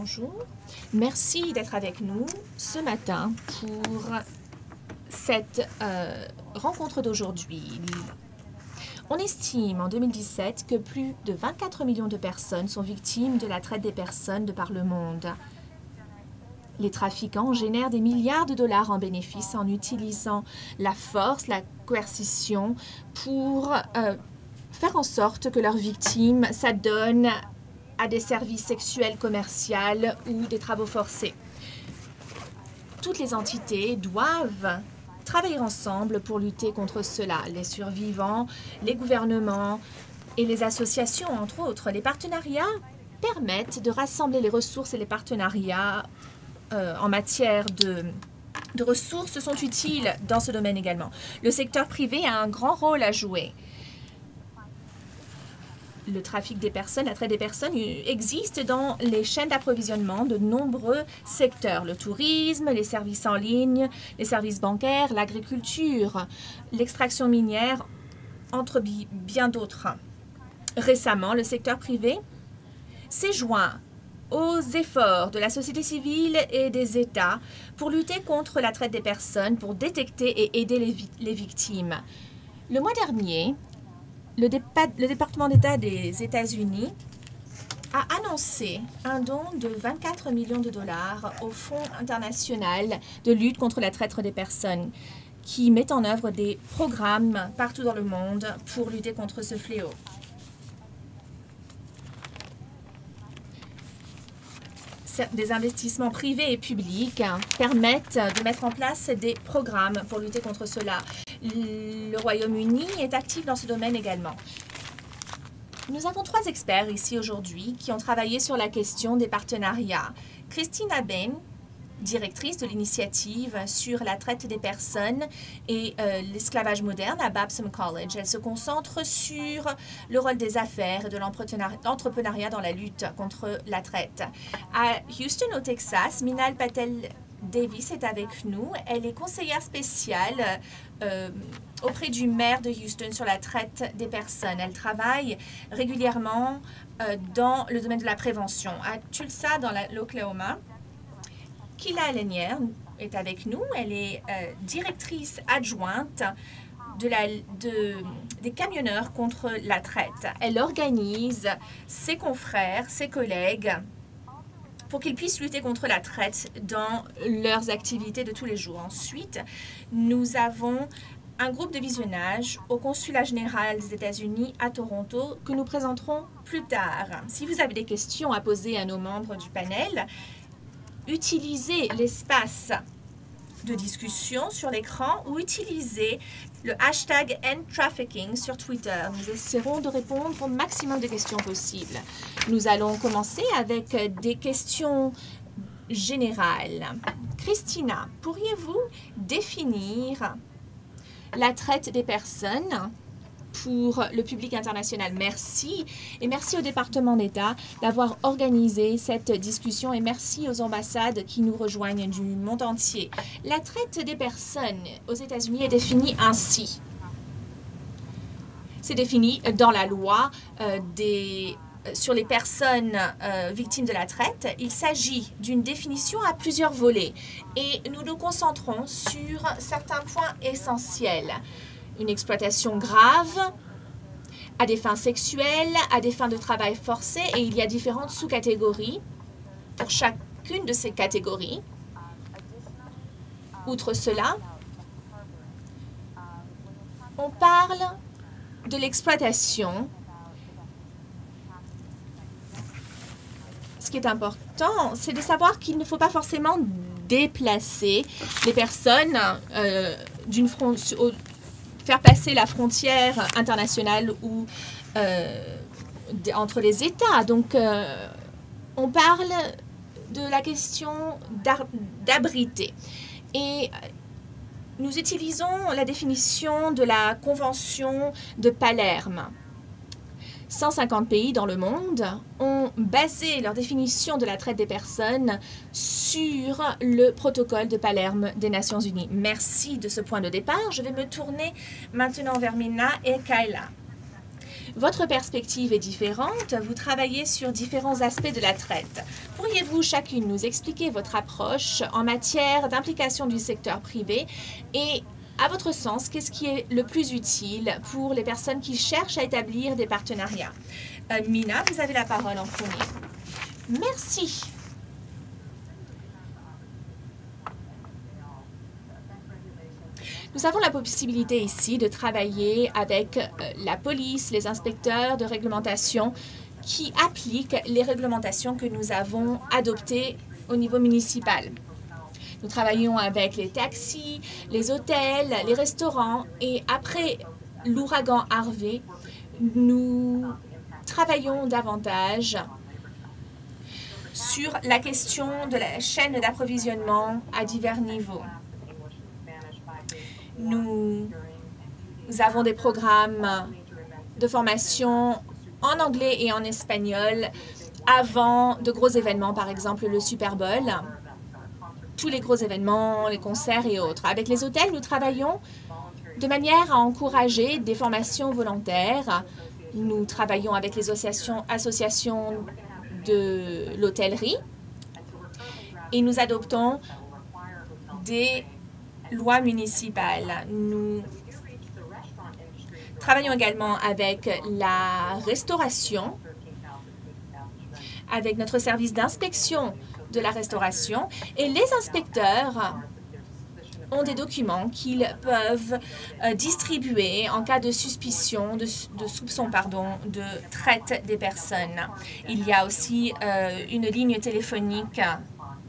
Bonjour. Merci d'être avec nous ce matin pour cette euh, rencontre d'aujourd'hui. On estime en 2017 que plus de 24 millions de personnes sont victimes de la traite des personnes de par le monde. Les trafiquants génèrent des milliards de dollars en bénéfices en utilisant la force, la coercition pour euh, faire en sorte que leurs victimes s'adonnent à des services sexuels commerciaux ou des travaux forcés. Toutes les entités doivent travailler ensemble pour lutter contre cela. Les survivants, les gouvernements et les associations, entre autres. Les partenariats permettent de rassembler les ressources et les partenariats euh, en matière de, de ressources sont utiles dans ce domaine également. Le secteur privé a un grand rôle à jouer le trafic des personnes, la traite des personnes existe dans les chaînes d'approvisionnement de nombreux secteurs. Le tourisme, les services en ligne, les services bancaires, l'agriculture, l'extraction minière, entre bien d'autres. Récemment, le secteur privé s'est joint aux efforts de la société civile et des États pour lutter contre la traite des personnes, pour détecter et aider les, les victimes. Le mois dernier, le, département d'État des États-Unis a annoncé un don de 24 millions de dollars au Fonds international de lutte contre la traite des personnes qui met en œuvre des programmes partout dans le monde pour lutter contre ce fléau. Des investissements privés et publics permettent de mettre en place des programmes pour lutter contre cela. Le Royaume-Uni est actif dans ce domaine également. Nous avons trois experts ici aujourd'hui qui ont travaillé sur la question des partenariats. Christina Bain, directrice de l'initiative sur la traite des personnes et euh, l'esclavage moderne à Babson College. Elle se concentre sur le rôle des affaires et de l'entrepreneuriat dans la lutte contre la traite. À Houston, au Texas, Minal Patel Davis est avec nous. Elle est conseillère spéciale euh, auprès du maire de Houston sur la traite des personnes. Elle travaille régulièrement euh, dans le domaine de la prévention. À Tulsa, dans l'Oklahoma, Kila Lenière est avec nous. Elle est euh, directrice adjointe des camionneurs contre la traite. Elle organise ses confrères, ses collègues pour qu'ils puissent lutter contre la traite dans leurs activités de tous les jours. Ensuite, nous avons un groupe de visionnage au Consulat général des États-Unis à Toronto que nous présenterons plus tard. Si vous avez des questions à poser à nos membres du panel, utilisez l'espace de discussion sur l'écran ou utilisez le hashtag #endtrafficking sur Twitter. Nous essaierons de répondre au maximum de questions possibles. Nous allons commencer avec des questions générales. Christina, pourriez-vous définir la traite des personnes pour le public international. Merci et merci au département d'État d'avoir organisé cette discussion et merci aux ambassades qui nous rejoignent du monde entier. La traite des personnes aux États-Unis est définie ainsi. C'est défini dans la loi euh, euh, sur les personnes euh, victimes de la traite, il s'agit d'une définition à plusieurs volets et nous nous concentrons sur certains points essentiels une exploitation grave, à des fins sexuelles, à des fins de travail forcé, et il y a différentes sous-catégories pour chacune de ces catégories. Outre cela, on parle de l'exploitation. Ce qui est important, c'est de savoir qu'il ne faut pas forcément déplacer les personnes euh, d'une faire passer la frontière internationale ou euh, entre les États. Donc, euh, on parle de la question d'abriter. Et nous utilisons la définition de la Convention de Palerme. 150 pays dans le monde ont basé leur définition de la traite des personnes sur le protocole de Palerme des Nations Unies. Merci de ce point de départ. Je vais me tourner maintenant vers Mina et Kayla. Votre perspective est différente, vous travaillez sur différents aspects de la traite. Pourriez-vous chacune nous expliquer votre approche en matière d'implication du secteur privé et à votre sens, qu'est-ce qui est le plus utile pour les personnes qui cherchent à établir des partenariats? Euh, Mina, vous avez la parole en premier. Merci. Nous avons la possibilité ici de travailler avec euh, la police, les inspecteurs de réglementation qui appliquent les réglementations que nous avons adoptées au niveau municipal. Nous travaillons avec les taxis, les hôtels, les restaurants et après l'ouragan Harvey, nous travaillons davantage sur la question de la chaîne d'approvisionnement à divers niveaux. Nous, avons des programmes de formation en anglais et en espagnol avant de gros événements, par exemple le Super Bowl, tous les gros événements, les concerts et autres. Avec les hôtels, nous travaillons de manière à encourager des formations volontaires. Nous travaillons avec les associations, de l'hôtellerie et nous adoptons des loi municipale. Nous travaillons également avec la restauration, avec notre service d'inspection de la restauration et les inspecteurs ont des documents qu'ils peuvent euh, distribuer en cas de suspicion, de, soupçon, pardon, de traite des personnes. Il y a aussi euh, une ligne téléphonique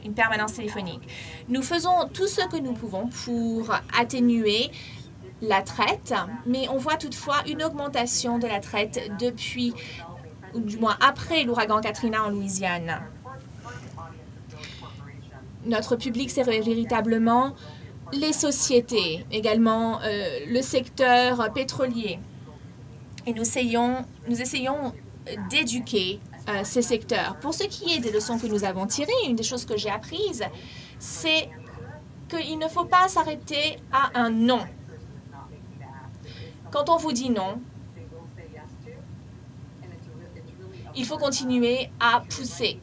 une permanence téléphonique. Nous faisons tout ce que nous pouvons pour atténuer la traite, mais on voit toutefois une augmentation de la traite depuis, ou du moins après l'ouragan Katrina en Louisiane. Notre public, c'est véritablement les sociétés, également euh, le secteur pétrolier. Et nous essayons, nous essayons d'éduquer euh, ces secteurs. Pour ce qui est des leçons que nous avons tirées, une des choses que j'ai apprises, c'est qu'il ne faut pas s'arrêter à un non. Quand on vous dit non, il faut continuer à pousser.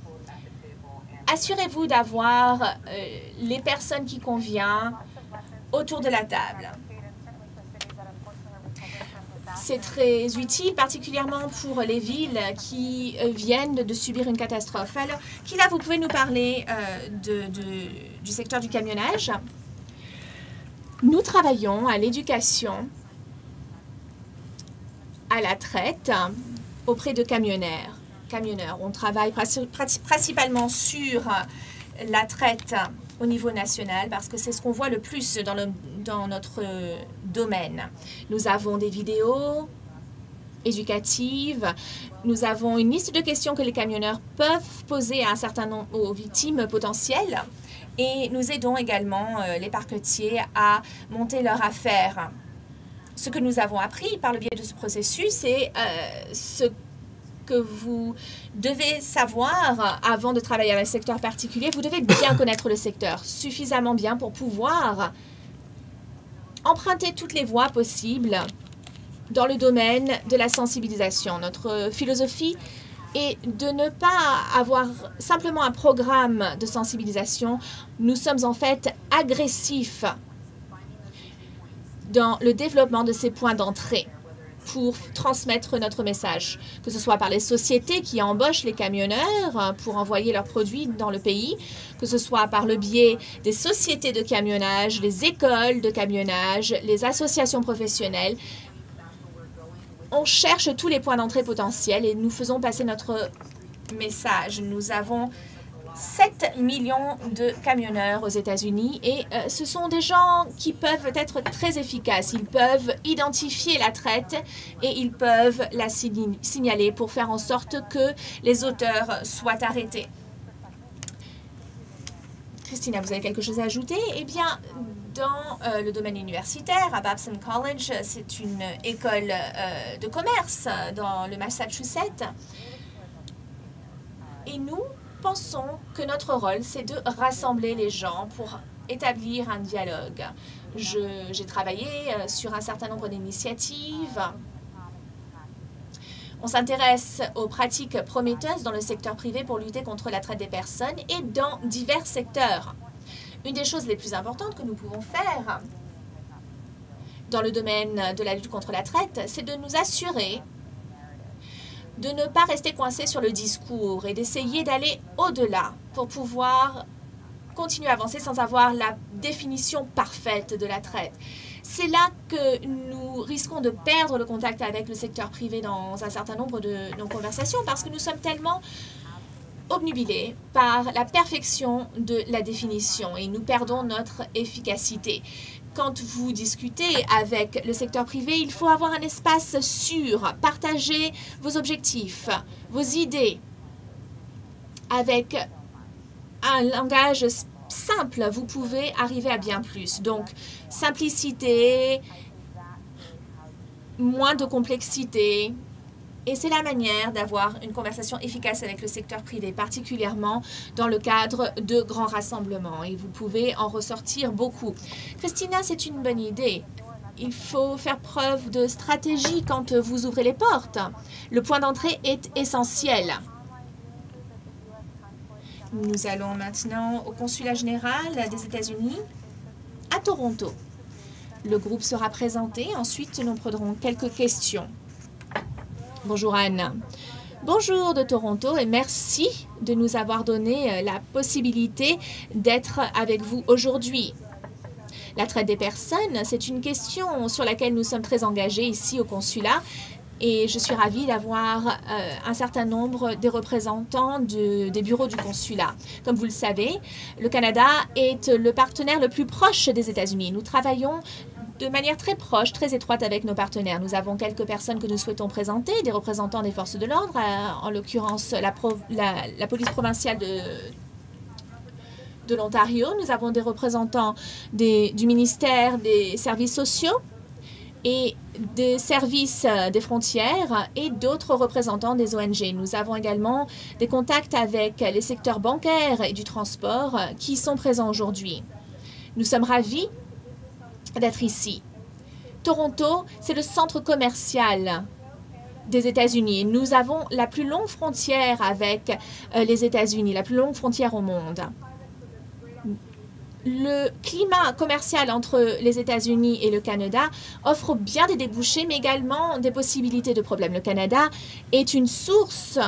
Assurez-vous d'avoir euh, les personnes qui conviennent autour de la table. C'est très utile, particulièrement pour les villes qui euh, viennent de subir une catastrophe. Alors, Kila, vous pouvez nous parler euh, du secteur du camionnage? Nous travaillons à l'éducation, à la traite auprès de camionneurs. Camionneurs. On travaille principalement sur la traite au niveau national parce que c'est ce qu'on voit le plus dans notre domaine. Nous avons des vidéos éducatives, nous avons une liste de questions que les camionneurs peuvent poser à un certain nombre aux victimes potentielles et nous aidons également euh, les parquetiers à monter leur affaire. Ce que nous avons appris par le biais de ce processus, c'est euh, ce que vous devez savoir avant de travailler dans un secteur particulier. Vous devez bien connaître le secteur, suffisamment bien pour pouvoir emprunter toutes les voies possibles dans le domaine de la sensibilisation. Notre philosophie est de ne pas avoir simplement un programme de sensibilisation. Nous sommes en fait agressifs dans le développement de ces points d'entrée pour transmettre notre message, que ce soit par les sociétés qui embauchent les camionneurs pour envoyer leurs produits dans le pays, que ce soit par le biais des sociétés de camionnage, les écoles de camionnage, les associations professionnelles. On cherche tous les points d'entrée potentiels et nous faisons passer notre message. Nous avons 7 millions de camionneurs aux États-Unis et euh, ce sont des gens qui peuvent être très efficaces. Ils peuvent identifier la traite et ils peuvent la signaler pour faire en sorte que les auteurs soient arrêtés. Christina, vous avez quelque chose à ajouter? Eh bien, dans euh, le domaine universitaire, à Babson College, c'est une école euh, de commerce dans le Massachusetts. Et nous, pensons que notre rôle, c'est de rassembler les gens pour établir un dialogue. J'ai travaillé euh, sur un certain nombre d'initiatives On s'intéresse aux pratiques prometteuses dans le secteur privé pour lutter contre la traite des personnes et dans divers secteurs. Une des choses les plus importantes que nous pouvons faire dans le domaine de la lutte contre la traite, c'est de nous assurer de ne pas rester coincé sur le discours et d'essayer d'aller au-delà pour pouvoir continuer à avancer sans avoir la définition parfaite de la traite. C'est là que nous risquons de perdre le contact avec le secteur privé dans un certain nombre de nos conversations parce que nous sommes tellement obnubilés par la perfection de la définition et nous perdons notre efficacité. Quand vous discutez avec le secteur privé, il faut avoir un espace sûr, partager vos objectifs, vos idées avec un langage simple, vous pouvez arriver à bien plus. Donc, simplicité, moins de complexité. Et c'est la manière d'avoir une conversation efficace avec le secteur privé, particulièrement dans le cadre de grands rassemblements. Et vous pouvez en ressortir beaucoup. Christina, c'est une bonne idée. Il faut faire preuve de stratégie quand vous ouvrez les portes. Le point d'entrée est essentiel. Nous allons maintenant au consulat général des États-Unis à Toronto. Le groupe sera présenté. Ensuite, nous prendrons quelques questions. Bonjour Anne. Bonjour de Toronto et merci de nous avoir donné euh, la possibilité d'être avec vous aujourd'hui. La traite des personnes, c'est une question sur laquelle nous sommes très engagés ici au consulat et je suis ravie d'avoir euh, un certain nombre des représentants des bureaux du consulat. Comme vous le savez, le Canada est le partenaire le plus proche des États-Unis. Nous travaillons de manière très proche, très étroite avec nos partenaires. Nous avons quelques personnes que nous souhaitons présenter, des représentants des forces de l'ordre, euh, en l'occurrence la, police provinciale de, l'Ontario. Nous avons des représentants du ministère des services sociaux et des services euh, des frontières et d'autres représentants des ONG. Nous avons également des contacts avec les secteurs bancaires et du transport euh, qui sont présents aujourd'hui. Nous sommes ravis d'être ici. Toronto, c'est le centre commercial des États-Unis. Nous avons la plus longue frontière avec euh, les États-Unis, la plus longue frontière au monde le climat commercial entre les États-Unis et le Canada offre bien des débouchés, mais également des possibilités de problèmes. Le Canada est une source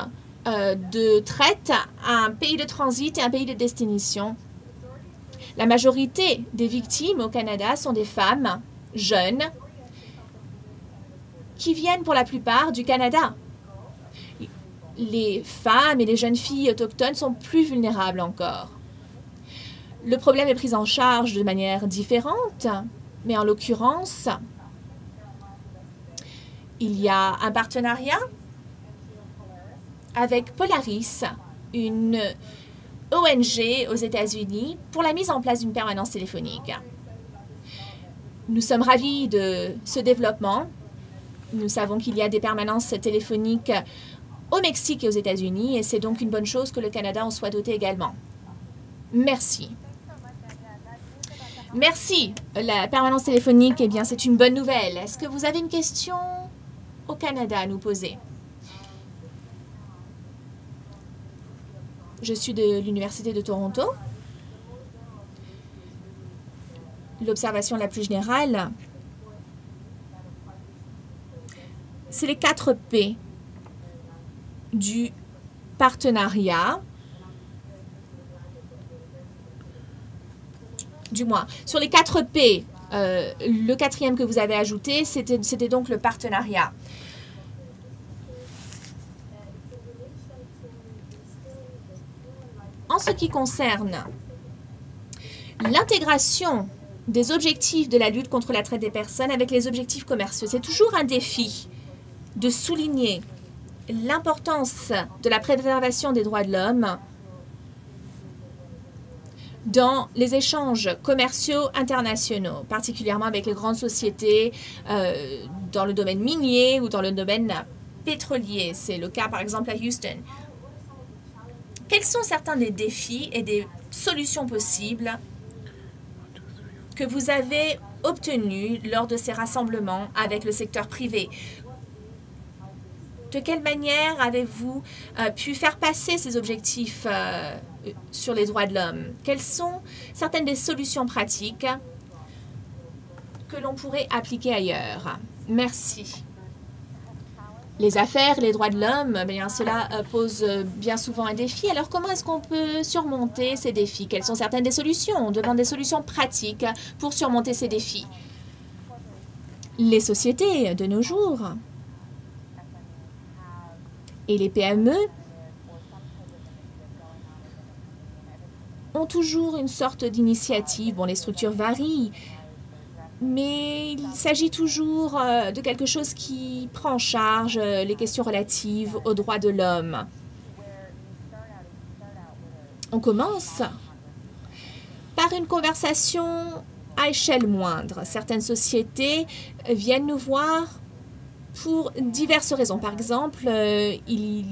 euh, de traite, un pays de transit et un pays de destination. La majorité des victimes au Canada sont des femmes jeunes qui viennent pour la plupart du Canada. Les femmes et les jeunes filles autochtones sont plus vulnérables encore. Le problème est pris en charge de manière différente, mais en l'occurrence, il y a un partenariat avec Polaris, une ONG aux États-Unis, pour la mise en place d'une permanence téléphonique. Nous sommes ravis de ce développement. Nous savons qu'il y a des permanences téléphoniques au Mexique et aux États-Unis, et c'est donc une bonne chose que le Canada en soit doté également. Merci. Merci. La permanence téléphonique, eh bien, c'est une bonne nouvelle. Est-ce que vous avez une question au Canada à nous poser? Je suis de l'Université de Toronto. L'observation la plus générale, c'est les 4 P du partenariat du moins. Sur les 4 P, euh, le quatrième que vous avez ajouté, c'était donc le partenariat. En ce qui concerne l'intégration des objectifs de la lutte contre la traite des personnes avec les objectifs commerciaux, c'est toujours un défi de souligner l'importance de la préservation des droits de l'homme dans les échanges commerciaux internationaux, particulièrement avec les grandes sociétés euh, dans le domaine minier ou dans le domaine pétrolier. C'est le cas, par exemple, à Houston. Quels sont certains des défis et des solutions possibles que vous avez obtenus lors de ces rassemblements avec le secteur privé? De quelle manière avez-vous euh, pu faire passer ces objectifs euh, sur les droits de l'homme? Quelles sont certaines des solutions pratiques que l'on pourrait appliquer ailleurs? Merci. Les affaires, les droits de l'homme, eh cela euh, pose bien souvent un défi. Alors comment est-ce qu'on peut surmonter ces défis? Quelles sont certaines des solutions? On demande des solutions pratiques pour surmonter ces défis. Les sociétés de nos jours et les PME ont toujours une sorte d'initiative. Bon, les structures varient, mais il s'agit toujours euh, de quelque chose qui prend en charge euh, les questions relatives aux droits de l'homme. On commence par une conversation à échelle moindre. Certaines sociétés viennent nous voir pour diverses raisons. Par exemple, euh, il,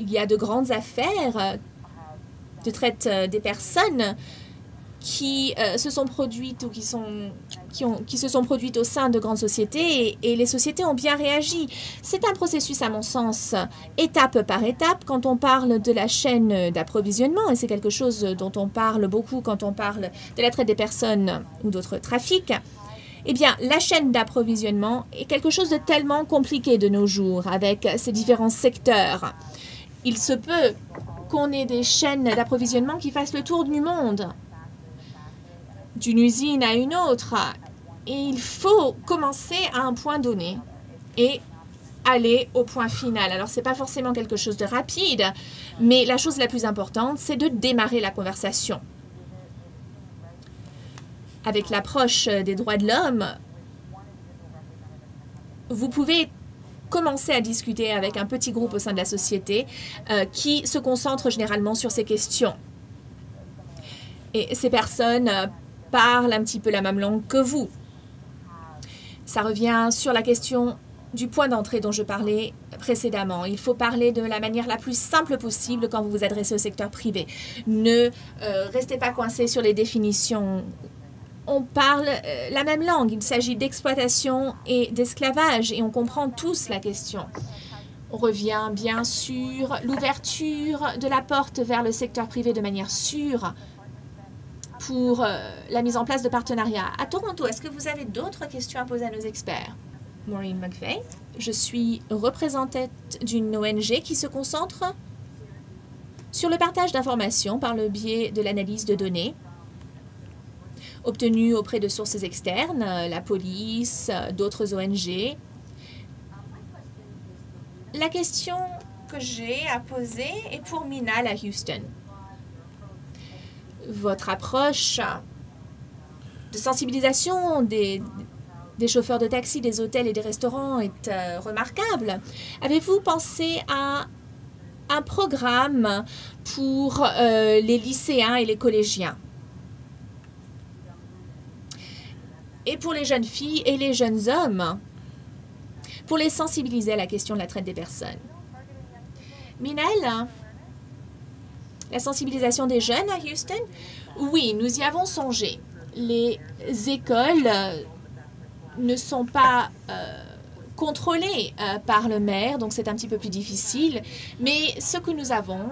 y a de grandes affaires de traite des personnes qui euh, se sont produites ou qui, sont, qui, qui se sont produites au sein de grandes sociétés et, les sociétés ont bien réagi. C'est un processus, à mon sens, étape par étape quand on parle de la chaîne d'approvisionnement et c'est quelque chose dont on parle beaucoup quand on parle de la traite des personnes ou d'autres trafics. Eh bien, la chaîne d'approvisionnement est quelque chose de tellement compliqué de nos jours avec ces différents secteurs. Il se peut qu'on ait des chaînes d'approvisionnement qui fassent le tour du monde d'une usine à une autre. Et il faut commencer à un point donné et aller au point final. Alors, ce n'est pas forcément quelque chose de rapide, mais la chose la plus importante, c'est de démarrer la conversation. Avec l'approche des droits de l'homme, vous pouvez commencer à discuter avec un petit groupe au sein de la société euh, qui se concentre généralement sur ces questions. Et ces personnes euh, parlent un petit peu la même langue que vous. Ça revient sur la question du point d'entrée dont je parlais précédemment. Il faut parler de la manière la plus simple possible quand vous vous adressez au secteur privé. Ne euh, restez pas coincé sur les définitions. On parle euh, la même langue. Il s'agit d'exploitation et d'esclavage et on comprend tous la question. On revient bien sûr l'ouverture de la porte vers le secteur privé de manière sûre pour euh, la mise en place de partenariats. À Toronto, est-ce que vous avez d'autres questions à poser à nos experts? Maureen McVeigh. Je suis représentante d'une ONG qui se concentre sur le partage d'informations par le biais de l'analyse de données obtenues auprès de sources externes, la police, d'autres ONG. La question que j'ai à poser est pour Minal à Houston votre approche de sensibilisation des, chauffeurs de taxi, des hôtels et des restaurants est euh, remarquable. Avez-vous pensé à un programme pour euh, les lycéens et les collégiens? Et pour les jeunes filles et les jeunes hommes? Pour les sensibiliser à la question de la traite des personnes? Minel, la sensibilisation des jeunes à Houston? Oui, nous y avons songé. Les écoles euh, ne sont pas euh, contrôlées euh, par le maire, donc c'est un petit peu plus difficile. Mais ce que nous avons,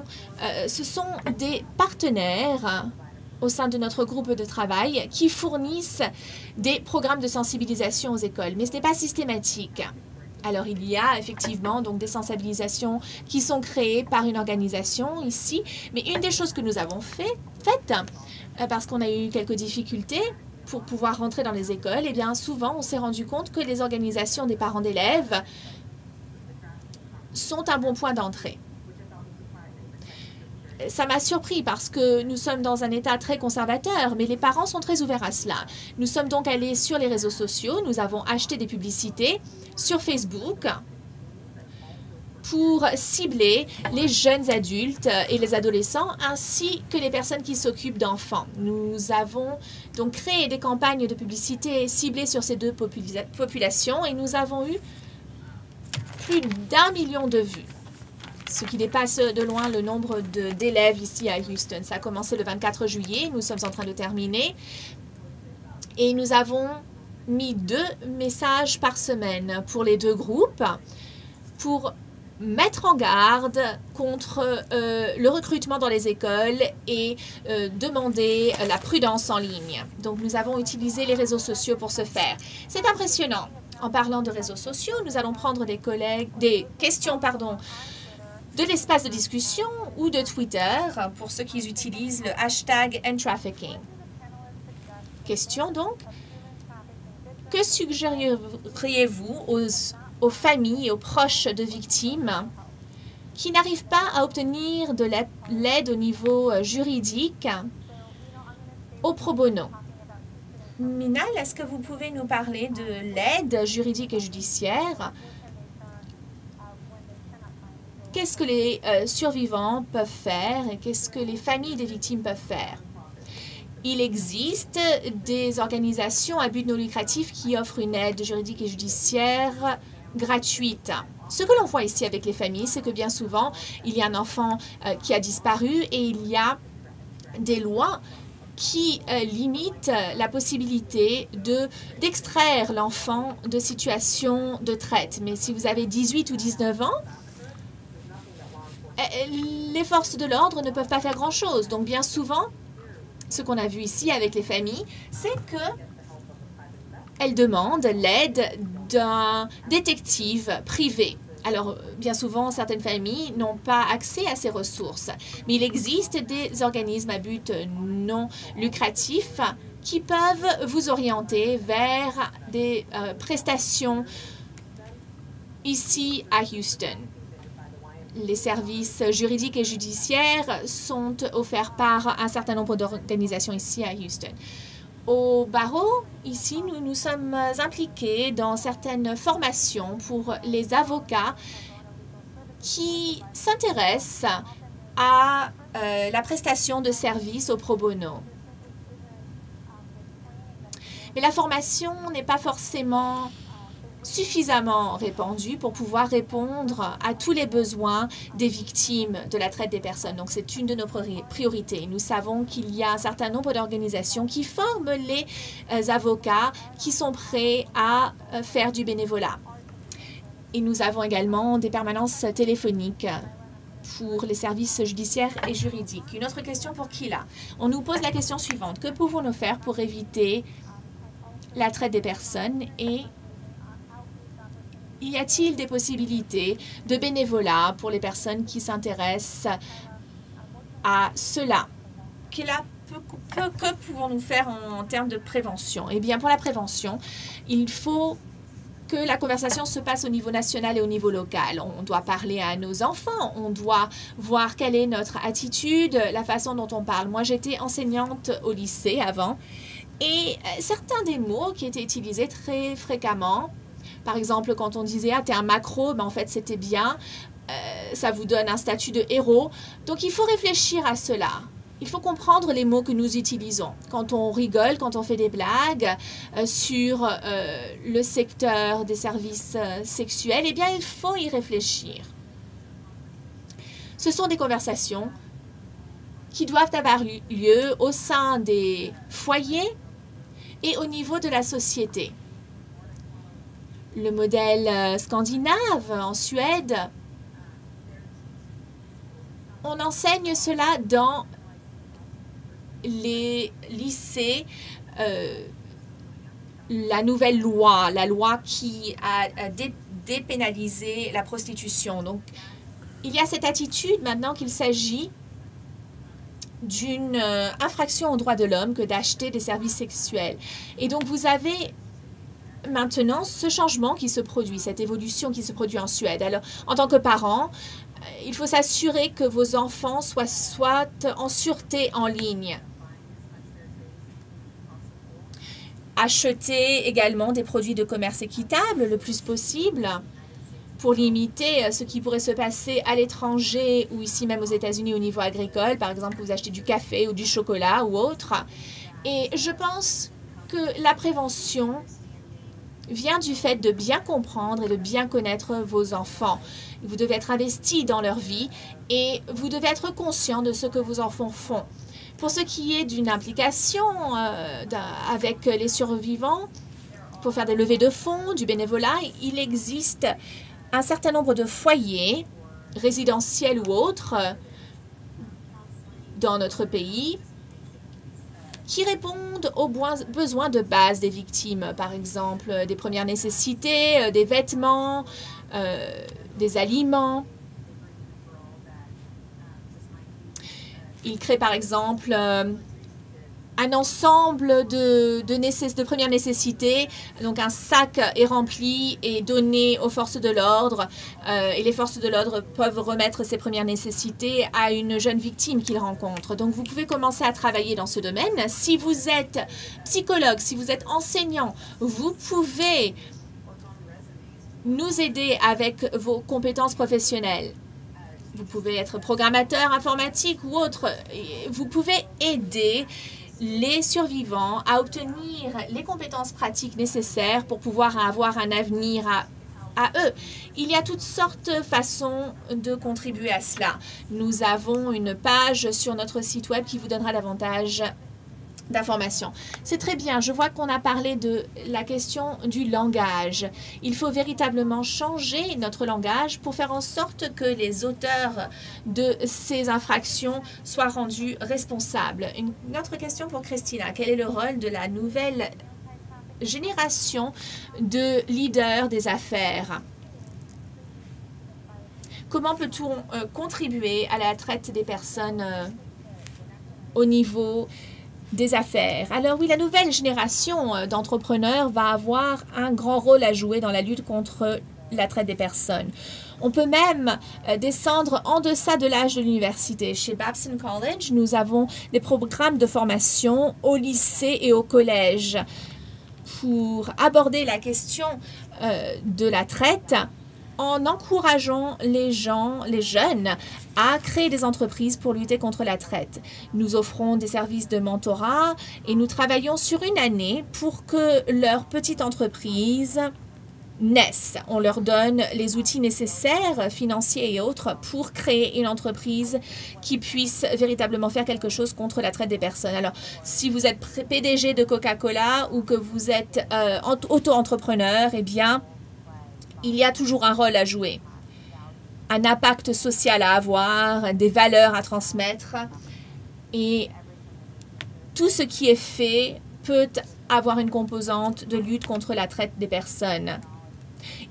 ce sont des partenaires au sein de notre groupe de travail qui fournissent des programmes de sensibilisation aux écoles, mais ce n'est pas systématique. Alors, il y a effectivement donc des sensibilisations qui sont créées par une organisation ici. Mais une des choses que nous avons fait, faites, euh, parce qu'on a eu quelques difficultés pour pouvoir rentrer dans les écoles, eh bien, souvent, on s'est rendu compte que les organisations des parents d'élèves sont un bon point d'entrée ça m'a surpris parce que nous sommes dans un État très conservateur, mais les parents sont très ouverts à cela. Nous sommes donc allés sur les réseaux sociaux, nous avons acheté des publicités sur Facebook pour cibler les jeunes adultes et les adolescents ainsi que les personnes qui s'occupent d'enfants. Nous avons donc créé des campagnes de publicité ciblées sur ces deux populations et nous avons eu plus d'un million de vues ce qui dépasse de loin le nombre d'élèves ici à Houston. Ça a commencé le 24 juillet, nous sommes en train de terminer. Et nous avons mis deux messages par semaine pour les deux groupes. pour mettre en garde contre euh, le recrutement dans les écoles et euh, demander la prudence en ligne. Donc, nous avons utilisé les réseaux sociaux pour ce faire. C'est impressionnant. En parlant de réseaux sociaux, nous allons prendre des, collègues, des questions pardon, de l'espace de discussion ou de Twitter pour ceux qui utilisent le hashtag #trafficking. Question donc. Que suggéreriez-vous aux, aux familles et aux proches de victimes qui n'arrivent pas à obtenir de l'aide au niveau euh, juridique au pro bono? Minal, est-ce que vous pouvez nous parler de l'aide juridique et judiciaire qu'est-ce que les euh, survivants peuvent faire et qu'est-ce que les familles des victimes peuvent faire? Il existe des organisations à but non lucratif qui offrent une aide juridique et judiciaire gratuite. Ce que l'on voit ici avec les familles, c'est que bien souvent, il y a un enfant euh, qui a disparu et il y a des lois qui euh, limitent la possibilité de d'extraire l'enfant de situations de traite. Mais si vous avez 18 ou 19 ans, les forces de l'ordre ne peuvent pas faire grand-chose. Donc, bien souvent, ce qu'on a vu ici avec les familles, c'est que elles demandent l'aide d'un détective privé. Alors, bien souvent, certaines familles n'ont pas accès à ces ressources, mais il existe des organismes à but non lucratif qui peuvent vous orienter vers des euh, prestations ici à Houston les services juridiques et judiciaires sont offerts par un certain nombre d'organisations ici à Houston. Au barreau, ici, nous nous sommes impliqués dans certaines formations pour les avocats qui s'intéressent à euh, la prestation de services au pro bono. Mais la formation n'est pas forcément suffisamment répandu pour pouvoir répondre à tous les besoins des victimes de la traite des personnes. Donc, c'est une de nos priorités. Nous savons qu'il y a un certain nombre d'organisations qui forment les euh, avocats qui sont prêts à euh, faire du bénévolat. Et nous avons également des permanences téléphoniques pour les services judiciaires et juridiques. Une autre question pour Kila. On nous pose la question suivante. Que pouvons-nous faire pour éviter la traite des personnes et y a-t-il des possibilités de bénévolat pour les personnes qui s'intéressent à cela? que, pouvons-nous faire en, termes de prévention? Eh bien, pour la prévention, il faut que la conversation se passe au niveau national et au niveau local. On doit parler à nos enfants, on doit voir quelle est notre attitude, la façon dont on parle. Moi, j'étais enseignante au lycée avant et euh, certains des mots qui étaient utilisés très fréquemment par exemple, quand on disait « Ah, t'es un macro ben, en fait, c'était bien. Euh, ça vous donne un statut de héros. Donc, il faut réfléchir à cela. Il faut comprendre les mots que nous utilisons. Quand on rigole, quand on fait des blagues euh, sur euh, le secteur des services sexuels, eh bien, il faut y réfléchir. Ce sont des conversations qui doivent avoir lieu au sein des foyers et au niveau de la société le modèle euh, scandinave en Suède. On enseigne cela dans les lycées. Euh, la nouvelle loi, la loi qui a, dépénalisé la prostitution. Donc, il y a cette attitude maintenant qu'il s'agit d'une euh, infraction aux droits de l'homme que d'acheter des services sexuels. Et donc, vous avez maintenant ce changement qui se produit, cette évolution qui se produit en Suède. Alors, en tant que parent, euh, il faut s'assurer que vos enfants soient, en sûreté en ligne. Acheter également des produits de commerce équitable le plus possible pour limiter euh, ce qui pourrait se passer à l'étranger ou ici même aux États-Unis au niveau agricole. Par exemple, vous achetez du café ou du chocolat ou autre. Et je pense que la prévention vient du fait de bien comprendre et de bien connaître vos enfants. Vous devez être investi dans leur vie et vous devez être conscient de ce que vos enfants font. Pour ce qui est d'une implication euh, avec les survivants, pour faire des levées de fonds, du bénévolat, il existe un certain nombre de foyers, résidentiels ou autres, dans notre pays, qui répondent aux besoins de base des victimes, par exemple des premières nécessités, euh, des vêtements, euh, des aliments. Ils créent par exemple euh, un ensemble de, de, de premières nécessités. Donc un sac est rempli et donné aux forces de l'ordre euh, et les forces de l'ordre peuvent remettre ces premières nécessités à une jeune victime qu'ils rencontrent. Donc vous pouvez commencer à travailler dans ce domaine. Si vous êtes psychologue, si vous êtes enseignant, vous pouvez nous aider avec vos compétences professionnelles. Vous pouvez être programmateur informatique ou autre. Vous pouvez aider les survivants à obtenir les compétences pratiques nécessaires pour pouvoir avoir un avenir à, eux. Il y a toutes sortes de façons de contribuer à cela. Nous avons une page sur notre site web qui vous donnera davantage d'informations. C'est très bien. Je vois qu'on a parlé de la question du langage. Il faut véritablement changer notre langage pour faire en sorte que les auteurs de ces infractions soient rendus responsables. Une autre question pour Christina. Quel est le rôle de la nouvelle génération de leaders des affaires? Comment peut-on euh, contribuer à la traite des personnes euh, au niveau des affaires. Alors oui, la nouvelle génération euh, d'entrepreneurs va avoir un grand rôle à jouer dans la lutte contre la traite des personnes. On peut même euh, descendre en deçà de l'âge de l'université. Chez Babson College, nous avons des programmes de formation au lycée et au collège pour aborder la question euh, de la traite en encourageant les gens, les jeunes, à créer des entreprises pour lutter contre la traite. Nous offrons des services de mentorat et nous travaillons sur une année pour que leur petite entreprise naisse. On leur donne les outils nécessaires, financiers et autres, pour créer une entreprise qui puisse véritablement faire quelque chose contre la traite des personnes. Alors, si vous êtes PDG de Coca-Cola ou que vous êtes euh, auto-entrepreneur, eh bien, il y a toujours un rôle à jouer, un impact social à avoir, des valeurs à transmettre. Et tout ce qui est fait peut avoir une composante de lutte contre la traite des personnes.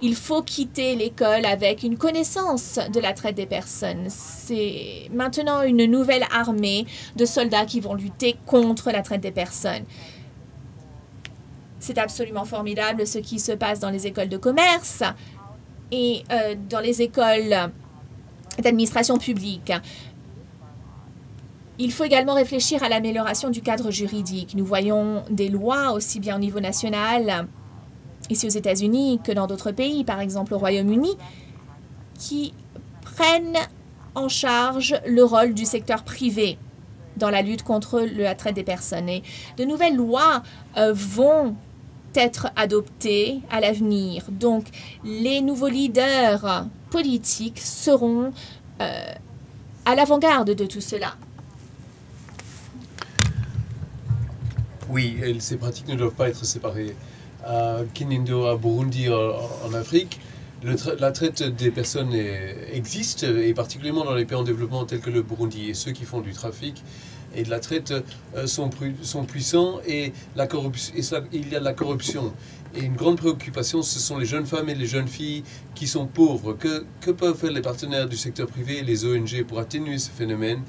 Il faut quitter l'école avec une connaissance de la traite des personnes. C'est maintenant une nouvelle armée de soldats qui vont lutter contre la traite des personnes. C'est absolument formidable ce qui se passe dans les écoles de commerce et euh, dans les écoles d'administration publique. Il faut également réfléchir à l'amélioration du cadre juridique. Nous voyons des lois aussi bien au niveau national, ici aux États-Unis, que dans d'autres pays, par exemple au Royaume-Uni, qui prennent en charge le rôle du secteur privé dans la lutte contre la traite des personnes. Et de nouvelles lois euh, vont être adoptées à l'avenir. Donc, les nouveaux leaders politiques seront euh, à l'avant-garde de tout cela. Oui, ces pratiques ne doivent pas être séparées. À Kinindo, à Burundi, en, Afrique, la traite des personnes existe, et particulièrement dans les pays en développement tels que le Burundi. Et ceux qui font du trafic et de la traite euh, sont, puissants et, il y a de la corruption. Et une grande préoccupation, ce sont les jeunes femmes et les jeunes filles qui sont pauvres. Que, peuvent faire les partenaires du secteur privé et les ONG pour atténuer ce phénomène,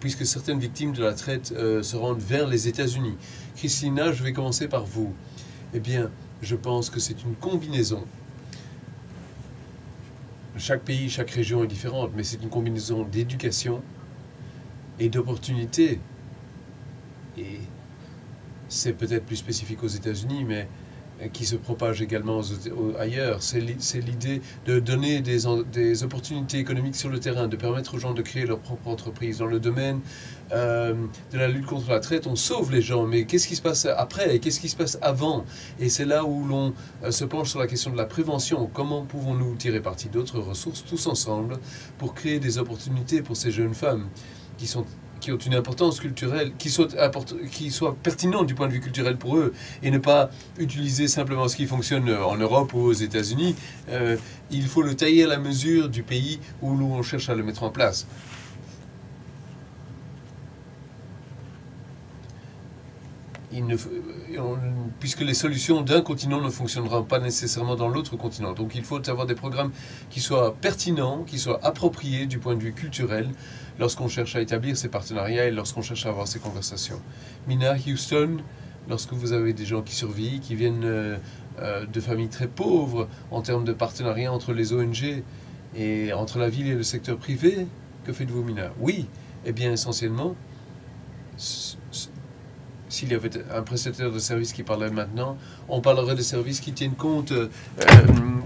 puisque certaines victimes de la traite euh, se rendent vers les États-Unis? Christina, je vais commencer par vous. Eh bien, je pense que c'est une combinaison chaque pays, chaque région est différente, mais c'est une combinaison d'éducation et d'opportunités et c'est peut-être plus spécifique aux États-Unis, mais qui se propage également ailleurs. C'est l'idée de donner des, des, opportunités économiques sur le terrain, de permettre aux gens de créer leur propre entreprise. Dans le domaine euh, de la lutte contre la traite, on sauve les gens, mais qu'est-ce qui se passe après Qu'est-ce qui se passe avant? Et c'est là où l'on euh, se penche sur la question de la prévention. Comment pouvons-nous tirer parti d'autres ressources tous ensemble pour créer des opportunités pour ces jeunes femmes qui sont qui ont une importance culturelle, qui soient, qui pertinentes du point de vue culturel pour eux, et ne pas utiliser simplement ce qui fonctionne en Europe ou aux États-Unis. Euh, il faut le tailler à la mesure du pays où on cherche à le mettre en place. Puisque les solutions d'un continent ne fonctionneront pas nécessairement dans l'autre continent. Donc il faut avoir des programmes qui soient pertinents, qui soient appropriés du point de vue culturel, lorsqu'on cherche à établir ces partenariats et lorsqu'on cherche à avoir ces conversations. Mina, Houston, lorsque vous avez des gens qui survivent, qui viennent euh, euh, de familles très pauvres en termes de partenariat entre les ONG et entre la ville et le secteur privé, que faites-vous, Mina? Oui, eh bien essentiellement, s'il y avait un prestataire de services qui parlait maintenant, on parlerait de services qui tiennent compte euh,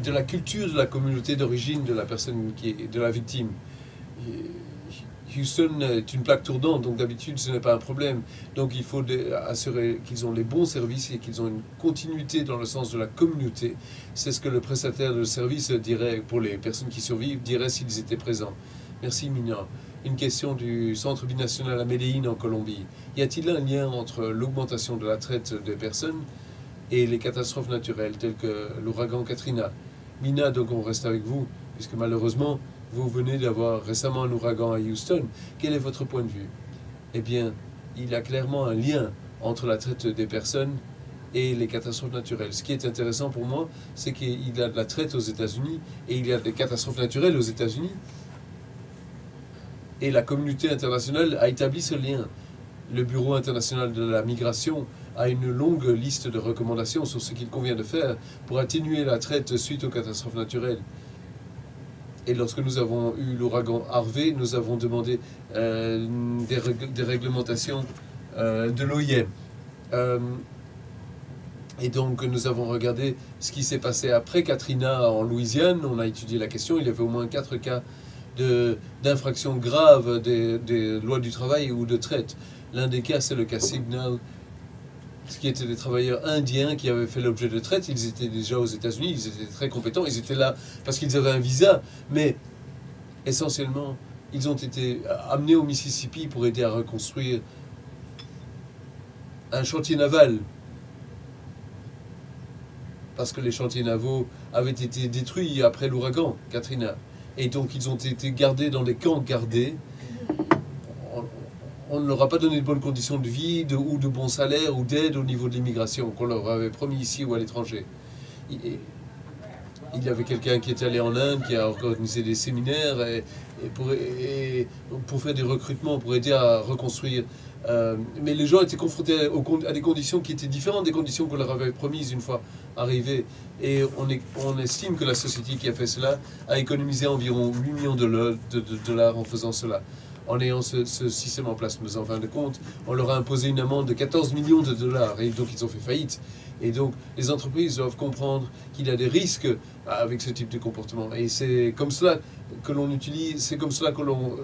de la culture de la communauté d'origine de la personne qui est de la victime. Houston est une plaque tournante, donc d'habitude ce n'est pas un problème. Donc il faut assurer qu'ils ont les bons services et qu'ils ont une continuité dans le sens de la communauté. C'est ce que le prestataire de service dirait pour les personnes qui survivent, dirait s'ils étaient présents. Merci Mina. Une question du Centre binational à Medellín en Colombie. Y a-t-il un lien entre l'augmentation de la traite des personnes et les catastrophes naturelles telles que l'ouragan Katrina? Mina, donc on reste avec vous, puisque malheureusement, vous venez d'avoir récemment un ouragan à Houston. Quel est votre point de vue? Eh bien, il y a clairement un lien entre la traite des personnes et les catastrophes naturelles. Ce qui est intéressant pour moi, c'est qu'il y a de la traite aux États-Unis et il y a des catastrophes naturelles aux États-Unis. Et la communauté internationale a établi ce lien. Le Bureau international de la migration a une longue liste de recommandations sur ce qu'il convient de faire pour atténuer la traite suite aux catastrophes naturelles. Et lorsque nous avons eu l'ouragan Harvey, nous avons demandé euh, des, réglementations euh, de l'OIM. Euh, et donc nous avons regardé ce qui s'est passé après Katrina en Louisiane. On a étudié la question. Il y avait au moins quatre cas d'infractions graves des, lois du travail ou de traite. L'un des cas, c'est le cas Signal qui étaient des travailleurs indiens qui avaient fait l'objet de traite. Ils étaient déjà aux États-Unis, ils étaient très compétents, ils étaient là parce qu'ils avaient un visa, mais essentiellement, ils ont été amenés au Mississippi pour aider à reconstruire un chantier naval. Parce que les chantiers navaux avaient été détruits après l'ouragan Katrina. Et donc ils ont été gardés dans des camps gardés on ne leur a pas donné de bonnes conditions de vie ou de bons salaires ou d'aide au niveau de l'immigration qu'on leur avait promis ici ou à l'étranger. Il, y avait quelqu'un qui était allé en Inde, qui a organisé des séminaires et, pour, faire des recrutements, pour aider à reconstruire. Euh, mais les gens étaient confrontés à, des conditions qui étaient différentes des conditions qu'on leur avait promises une fois arrivés. Et on, estime que la société qui a fait cela a économisé environ 8 millions de dollars en faisant cela en ayant ce, système en place. Mais en fin de compte, on leur a imposé une amende de 14 millions de dollars et donc ils ont fait faillite. Et donc les entreprises doivent comprendre qu'il y a des risques avec ce type de comportement. Et c'est comme cela que l'on utilise, c'est comme cela que l'on,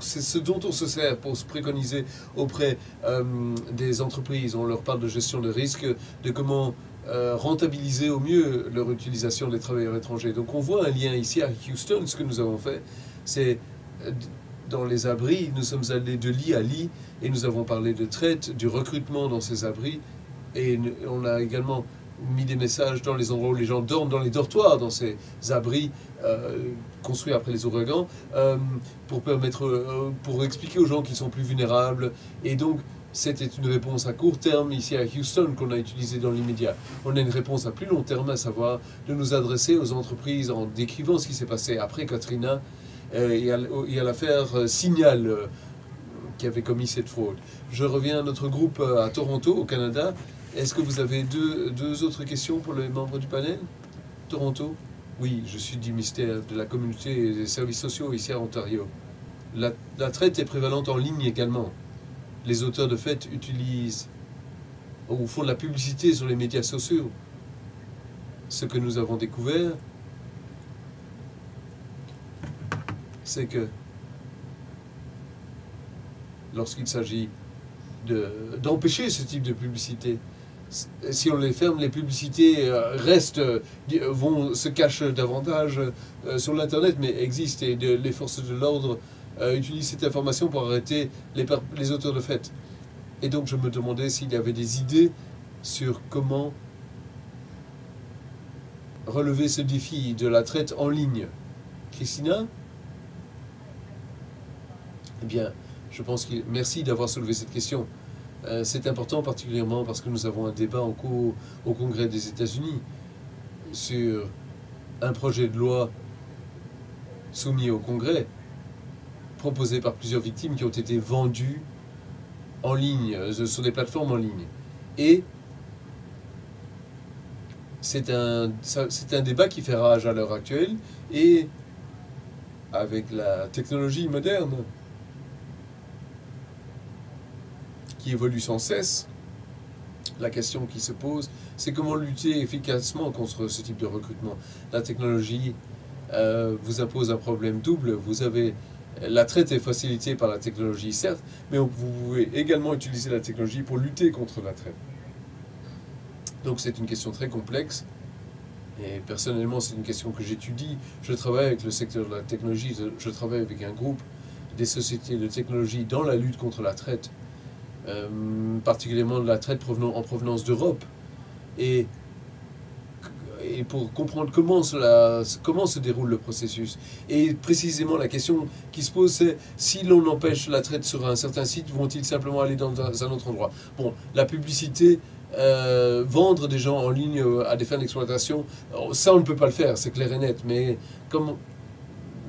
c'est ce dont on se sert pour se préconiser auprès euh, des entreprises. On leur parle de gestion de risques, de comment euh, rentabiliser au mieux leur utilisation des travailleurs étrangers. Donc on voit un lien ici à Houston. Ce que nous avons fait, c'est euh, dans les abris, nous sommes allés de lit à lit et nous avons parlé de traite, du recrutement dans ces abris. Et on a également mis des messages dans les endroits où les gens dorment, dans les dortoirs, dans ces abris euh, construits après les ouragans, euh, pour permettre, euh, pour expliquer aux gens qu'ils sont plus vulnérables. Et donc, c'était une réponse à court terme ici à Houston qu'on a utilisée dans l'immédiat. On a une réponse à plus long terme, à savoir de nous adresser aux entreprises en décrivant ce qui s'est passé après Katrina il y a l'affaire Signal qui avait commis cette fraude. Je reviens à notre groupe à Toronto, au Canada. Est-ce que vous avez deux, deux, autres questions pour les membres du panel? Toronto? Oui, je suis du ministère de la Communauté et des Services sociaux ici à Ontario. La, traite est prévalente en ligne également. Les auteurs de faits utilisent ou font de la publicité sur les médias sociaux. Ce que nous avons découvert, c'est que lorsqu'il s'agit d'empêcher ce type de publicité, si on les ferme, les publicités euh, restent, euh, vont se cachent davantage euh, sur l'Internet, mais existent et les forces de l'ordre euh, utilise cette information pour arrêter les, les auteurs de fait. Et donc je me demandais s'il y avait des idées sur comment relever ce défi de la traite en ligne. Christina? Eh bien, je pense que merci d'avoir soulevé cette question. Euh, c'est important particulièrement parce que nous avons un débat en cours au Congrès des États-Unis sur un projet de loi soumis au Congrès, proposé par plusieurs victimes qui ont été vendues en ligne, euh, sur des plateformes en ligne. Et c'est un, c'est un débat qui fait rage à l'heure actuelle et avec la technologie moderne évolue sans cesse, la question qui se pose, c'est comment lutter efficacement contre ce type de recrutement. La technologie euh, vous impose un problème double. Vous avez la traite est facilitée par la technologie, certes, mais vous pouvez également utiliser la technologie pour lutter contre la traite. Donc c'est une question très complexe. Et personnellement, c'est une question que j'étudie. Je travaille avec le secteur de la technologie, je travaille avec un groupe des sociétés de technologie dans la lutte contre la traite, euh, particulièrement de la traite en provenance d'Europe. Et et pour comprendre comment, cela, comment se déroule le processus. Et précisément, la question qui se pose, c'est si l'on empêche la traite sur un certain site, vont-ils simplement aller dans un autre endroit? Bon, la publicité, euh, vendre des gens en ligne à des fins d'exploitation, ça on ne peut pas le faire, c'est clair et net, mais comment,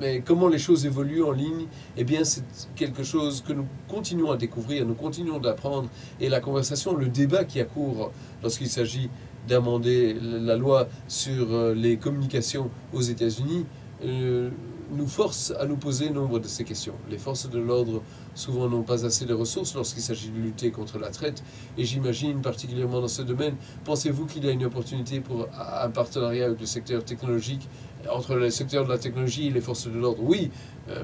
mais comment les choses évoluent en ligne, eh bien c'est quelque chose que nous continuons à découvrir, nous continuons d'apprendre, et la conversation, le débat qui accourt lorsqu'il s'agit d'amender la loi sur euh, les communications aux États-Unis euh, nous force à nous poser nombre de ces questions. Les forces de l'ordre souvent n'ont pas assez de ressources lorsqu'il s'agit de lutter contre la traite et j'imagine particulièrement dans ce domaine, pensez-vous qu'il y a une opportunité pour un partenariat avec le secteur technologique, entre le secteur de la technologie et les forces de l'ordre Oui, euh,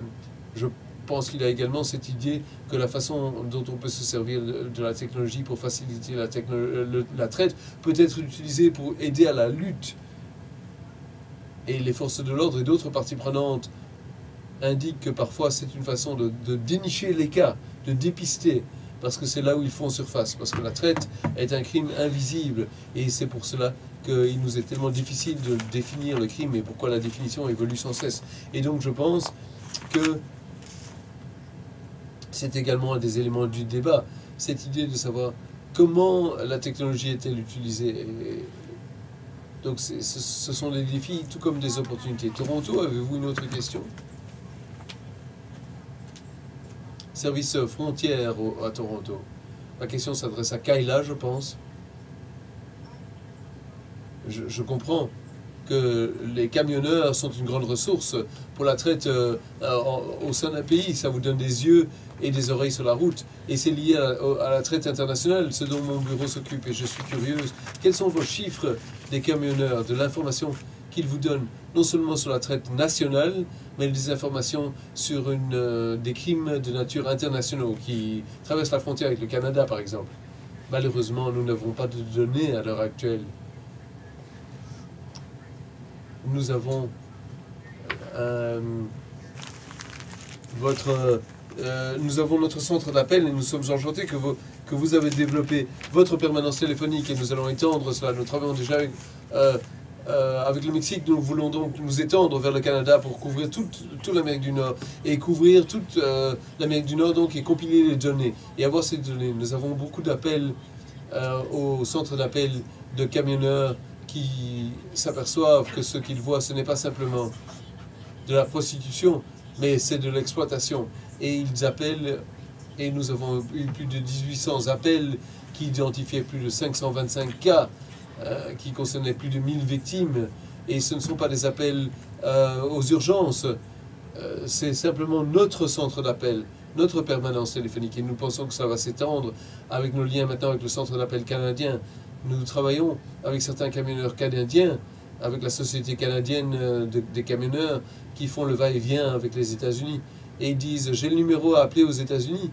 je pense qu'il y a également cette idée que la façon dont on peut se servir de la technologie pour faciliter la, traite peut être utilisée pour aider à la lutte. Et les forces de l'ordre et d'autres parties prenantes indiquent que parfois c'est une façon de, dénicher les cas, de dépister, parce que c'est là où ils font surface, parce que la traite est un crime invisible, et c'est pour cela qu'il nous est tellement difficile de définir le crime et pourquoi la définition évolue sans cesse. Et donc je pense que c'est également un des éléments du débat, cette idée de savoir comment la technologie est-elle utilisée. donc ce sont des défis tout comme des opportunités. Toronto, avez-vous une autre question? Service frontière à Toronto. Ma question s'adresse à Kayla, je pense. Je comprends que les camionneurs sont une grande ressource pour la traite euh, au sein d'un pays. Ça vous donne des yeux et des oreilles sur la route. Et c'est lié à, la traite internationale, ce dont mon bureau s'occupe. Et je suis curieuse. Quels sont vos chiffres des camionneurs, de l'information qu'ils vous donnent, non seulement sur la traite nationale, mais des informations sur euh, des crimes de nature internationaux qui traversent la frontière avec le Canada, par exemple? Malheureusement, nous n'avons pas de données à l'heure actuelle nous avons euh, votre, euh, nous avons notre centre d'appel et nous sommes enchantés que vous, que vous avez développé votre permanence téléphonique et nous allons étendre cela. Nous travaillons déjà avec, euh, le Mexique, nous voulons donc nous étendre vers le Canada pour couvrir toute, toute l'Amérique du Nord et couvrir toute l'Amérique du Nord donc et compiler les données et avoir ces données. Nous avons beaucoup d'appels au centre d'appel de camionneurs qui s'aperçoivent que ce qu'ils voient, ce n'est pas simplement de la prostitution, mais c'est de l'exploitation. Et ils appellent, et nous avons eu plus de 1800 appels qui identifiaient plus de 525 cas, euh, qui concernaient plus de 1000 victimes. Et ce ne sont pas des appels euh, aux urgences, euh, c'est simplement notre centre d'appel, notre permanence téléphonique. Et nous pensons que ça va s'étendre avec nos liens maintenant avec le centre d'appel canadien. Nous travaillons avec certains camionneurs canadiens, avec la société canadienne euh, des camionneurs qui font le va-et-vient avec les États-Unis. Et ils disent J'ai le numéro à appeler aux États-Unis.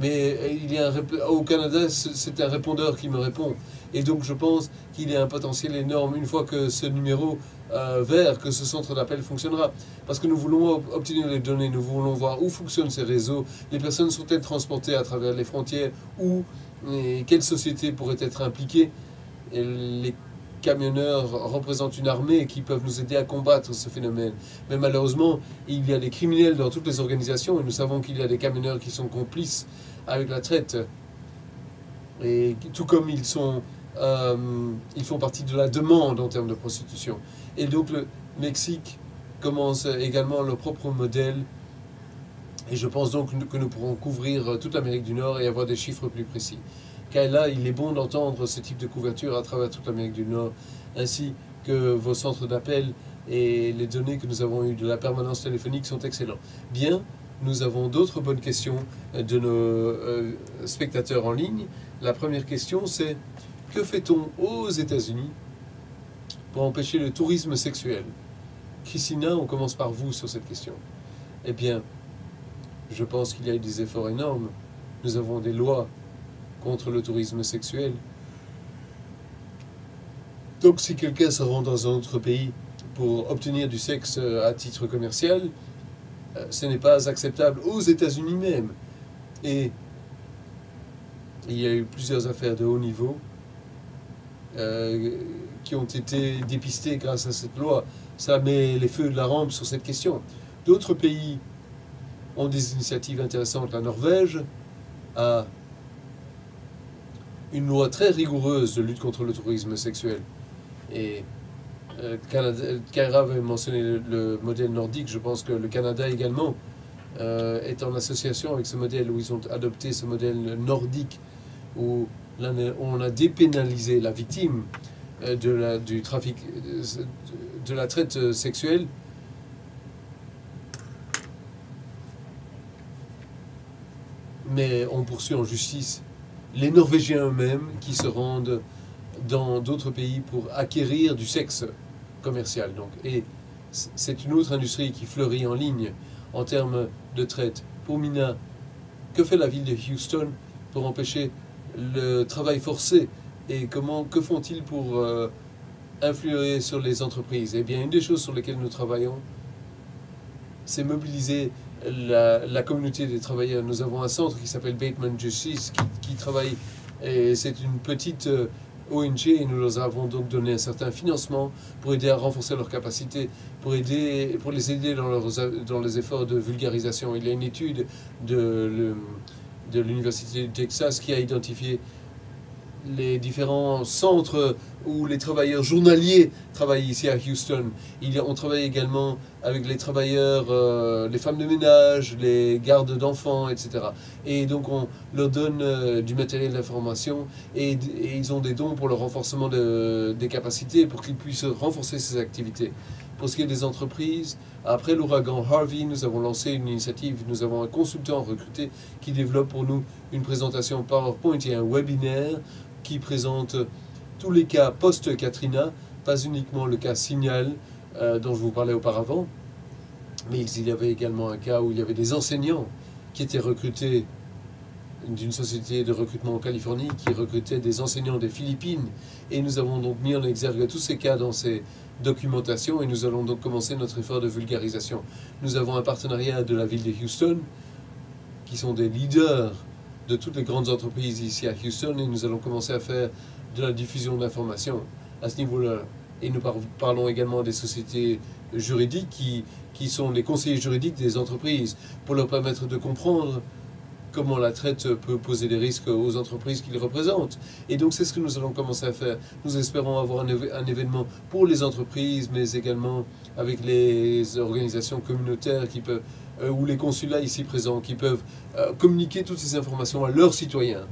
Mais euh, il y a au Canada, c'est un répondeur qui me répond. Et donc je pense qu'il y a un potentiel énorme. Une fois que ce numéro euh, vers que ce centre d'appel fonctionnera. Parce que nous voulons obtenir les données, nous voulons voir où fonctionnent ces réseaux, les personnes sont-elles transportées à travers les frontières, où, et quelles sociétés pourraient être impliquées. Et les camionneurs représentent une armée qui peuvent nous aider à combattre ce phénomène. Mais malheureusement, il y a des criminels dans toutes les organisations et nous savons qu'il y a des camionneurs qui sont complices avec la traite. Et tout comme ils sont euh, ils font partie de la demande en termes de prostitution. Et donc le Mexique commence également leur propre modèle. Et je pense donc que nous pourrons couvrir toute l'Amérique du Nord et avoir des chiffres plus précis. Car là, il est bon d'entendre ce type de couverture à travers toute l'Amérique du Nord, ainsi que vos centres d'appel et les données que nous avons eues de la permanence téléphonique sont excellents. Bien, nous avons d'autres bonnes questions de nos euh, spectateurs en ligne. La première question, c'est que fait-on aux États-Unis pour empêcher le tourisme sexuel? Christina, on commence par vous sur cette question. Eh bien, je pense qu'il y a eu des efforts énormes. Nous avons des lois contre le tourisme sexuel. Donc si quelqu'un se rend dans un autre pays pour obtenir du sexe à titre commercial, euh, ce n'est pas acceptable aux États-Unis même. Et il y a eu plusieurs affaires de haut niveau euh, qui ont été dépistés grâce à cette loi. Ça met les feux de la rampe sur cette question. D'autres pays ont des initiatives intéressantes. La Norvège a une loi très rigoureuse de lutte contre le tourisme sexuel. Et euh, Kaira avait mentionné le, modèle nordique. Je pense que le Canada également euh, est en association avec ce modèle où ils ont adopté ce modèle nordique où on a dépénalisé la victime euh, de la, du trafic, de la traite sexuelle. Mais on poursuit en justice les Norvégiens eux-mêmes qui se rendent dans d'autres pays pour acquérir du sexe commercial. Et c'est une autre industrie qui fleurit en ligne en termes de traite. Pour Mina, que fait la ville de Houston pour empêcher le travail forcé et comment, que font-ils pour euh, influer sur les entreprises? Eh bien, une des choses sur lesquelles nous travaillons, c'est mobiliser la, communauté des travailleurs. Nous avons un centre qui s'appelle Bateman Justice qui, travaille, et c'est une petite euh, ONG et nous leur avons donc donné un certain financement pour aider à renforcer leurs capacités, pour, aider, pour les aider dans, leurs, dans les efforts de vulgarisation. Il y a une étude de... De l'Université du Texas qui a identifié les différents centres où les travailleurs journaliers travaillent ici à Houston. On travaille également avec les travailleurs, euh, les femmes de ménage, les gardes d'enfants, etc. Et donc on leur donne euh, du matériel d'information et, et, ils ont des dons pour le renforcement de, des capacités pour qu'ils puissent renforcer ces activités. Pour ce qui est des entreprises, après l'ouragan Harvey, nous avons lancé une initiative. Nous avons un consultant recruté qui développe pour nous une présentation PowerPoint et un webinaire qui présente tous les cas post-Katrina, pas uniquement le cas Signal euh, dont je vous parlais auparavant, mais il y avait également un cas où il y avait des enseignants qui étaient recrutés d'une société de recrutement en Californie qui recrutait des enseignants des Philippines. Et nous avons donc mis en exergue tous ces cas dans ces documentations et nous allons donc commencer notre effort de vulgarisation. Nous avons un partenariat de la ville de Houston qui sont des leaders de toutes les grandes entreprises ici à Houston et nous allons commencer à faire de la diffusion d'informations à ce niveau-là. Et nous parlons également des sociétés juridiques qui, qui sont les conseillers juridiques des entreprises pour leur permettre de comprendre comment la traite peut poser des risques aux entreprises qu'ils représentent. Et donc c'est ce que nous allons commencer à faire. Nous espérons avoir un, événement pour les entreprises, mais également avec les organisations communautaires qui peuvent, euh, ou les consulats ici présents, qui peuvent euh, communiquer toutes ces informations à leurs citoyens.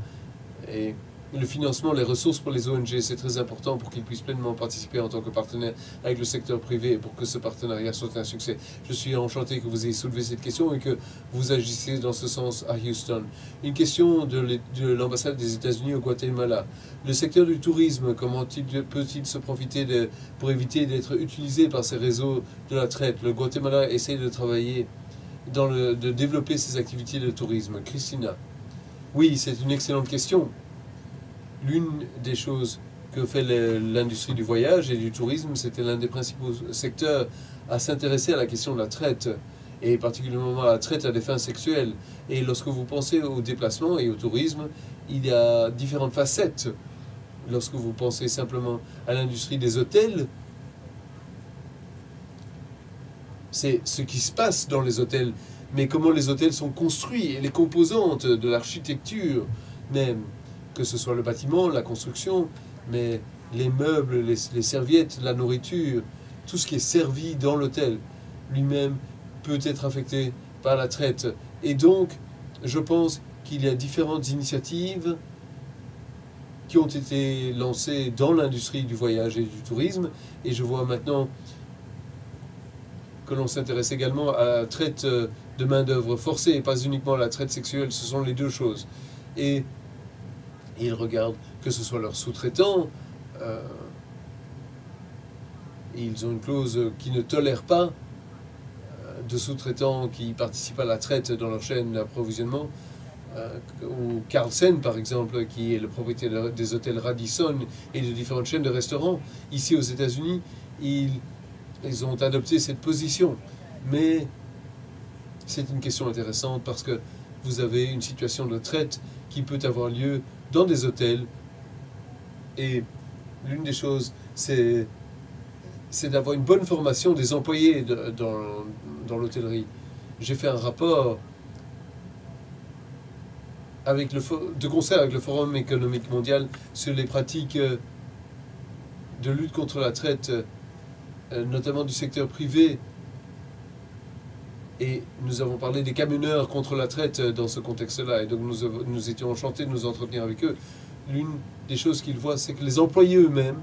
Le financement, les ressources pour les ONG, c'est très important pour qu'ils puissent pleinement participer en tant que partenaire avec le secteur privé et pour que ce partenariat soit un succès. Je suis enchanté que vous ayez soulevé cette question et que vous agissiez dans ce sens à Houston. Une question de l'ambassade des États-Unis au Guatemala. Le secteur du tourisme, comment peut-il se profiter pour éviter d'être utilisé par ces réseaux de la traite? Le Guatemala essaie de travailler, de développer ses activités de tourisme. Christina. Oui, c'est une excellente question l'une des choses que fait l'industrie du voyage et du tourisme, c'était l'un des principaux secteurs à s'intéresser à la question de la traite, et particulièrement à la traite à des fins sexuelles. Et lorsque vous pensez au déplacement et au tourisme, il y a différentes facettes. Lorsque vous pensez simplement à l'industrie des hôtels, c'est ce qui se passe dans les hôtels, mais comment les hôtels sont construits et les composantes de l'architecture même, que ce soit le bâtiment, la construction, mais les meubles, les, serviettes, la nourriture, tout ce qui est servi dans l'hôtel lui-même peut être affecté par la traite. Et donc, je pense qu'il y a différentes initiatives qui ont été lancées dans l'industrie du voyage et du tourisme. Et je vois maintenant que l'on s'intéresse également à la traite de main-d'œuvre forcée et pas uniquement à la traite sexuelle. Ce sont les deux choses. Et ils regardent que ce soit leurs sous-traitants. Euh, ils ont une clause qui ne tolère pas euh, de sous-traitants qui participent à la traite dans leur chaîne d'approvisionnement. Euh, ou Carlsen, par exemple, qui est le propriétaire des hôtels Radisson et de différentes chaînes de restaurants. Ici aux États-Unis, ils, ils ont adopté cette position. Mais c'est une question intéressante parce que vous avez une situation de traite qui peut avoir lieu dans des hôtels. Et l'une des choses, c'est d'avoir une bonne formation des employés dans, l'hôtellerie. J'ai fait un rapport avec le, de concert avec le Forum économique mondial sur les pratiques euh, de lutte contre la traite, euh, notamment du secteur privé. Et nous avons parlé des camionneurs contre la traite euh, dans ce contexte-là. Et donc nous, étions enchantés de nous entretenir avec eux. L'une des choses qu'ils voient, c'est que les employés eux-mêmes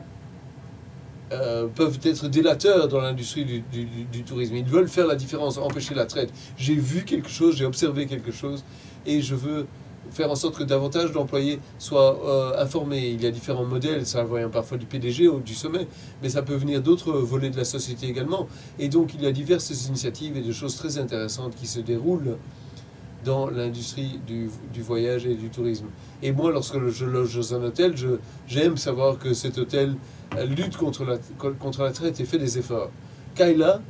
peuvent être délateurs dans l'industrie du, du, tourisme. Ils veulent faire la différence, empêcher la traite. J'ai vu quelque chose, j'ai observé quelque chose, et je veux faire en sorte que davantage d'employés soient euh, informés. Il y a différents modèles, ça vient parfois du PDG ou du sommet, mais ça peut venir d'autres volets de la société également. Et donc il y a diverses initiatives et de choses très intéressantes qui se déroulent dans l'industrie du, du, voyage et du tourisme. Et moi, lorsque je loge dans un hôtel, j'aime savoir que cet hôtel lutte contre la, contre la traite et fait des efforts. Kayla,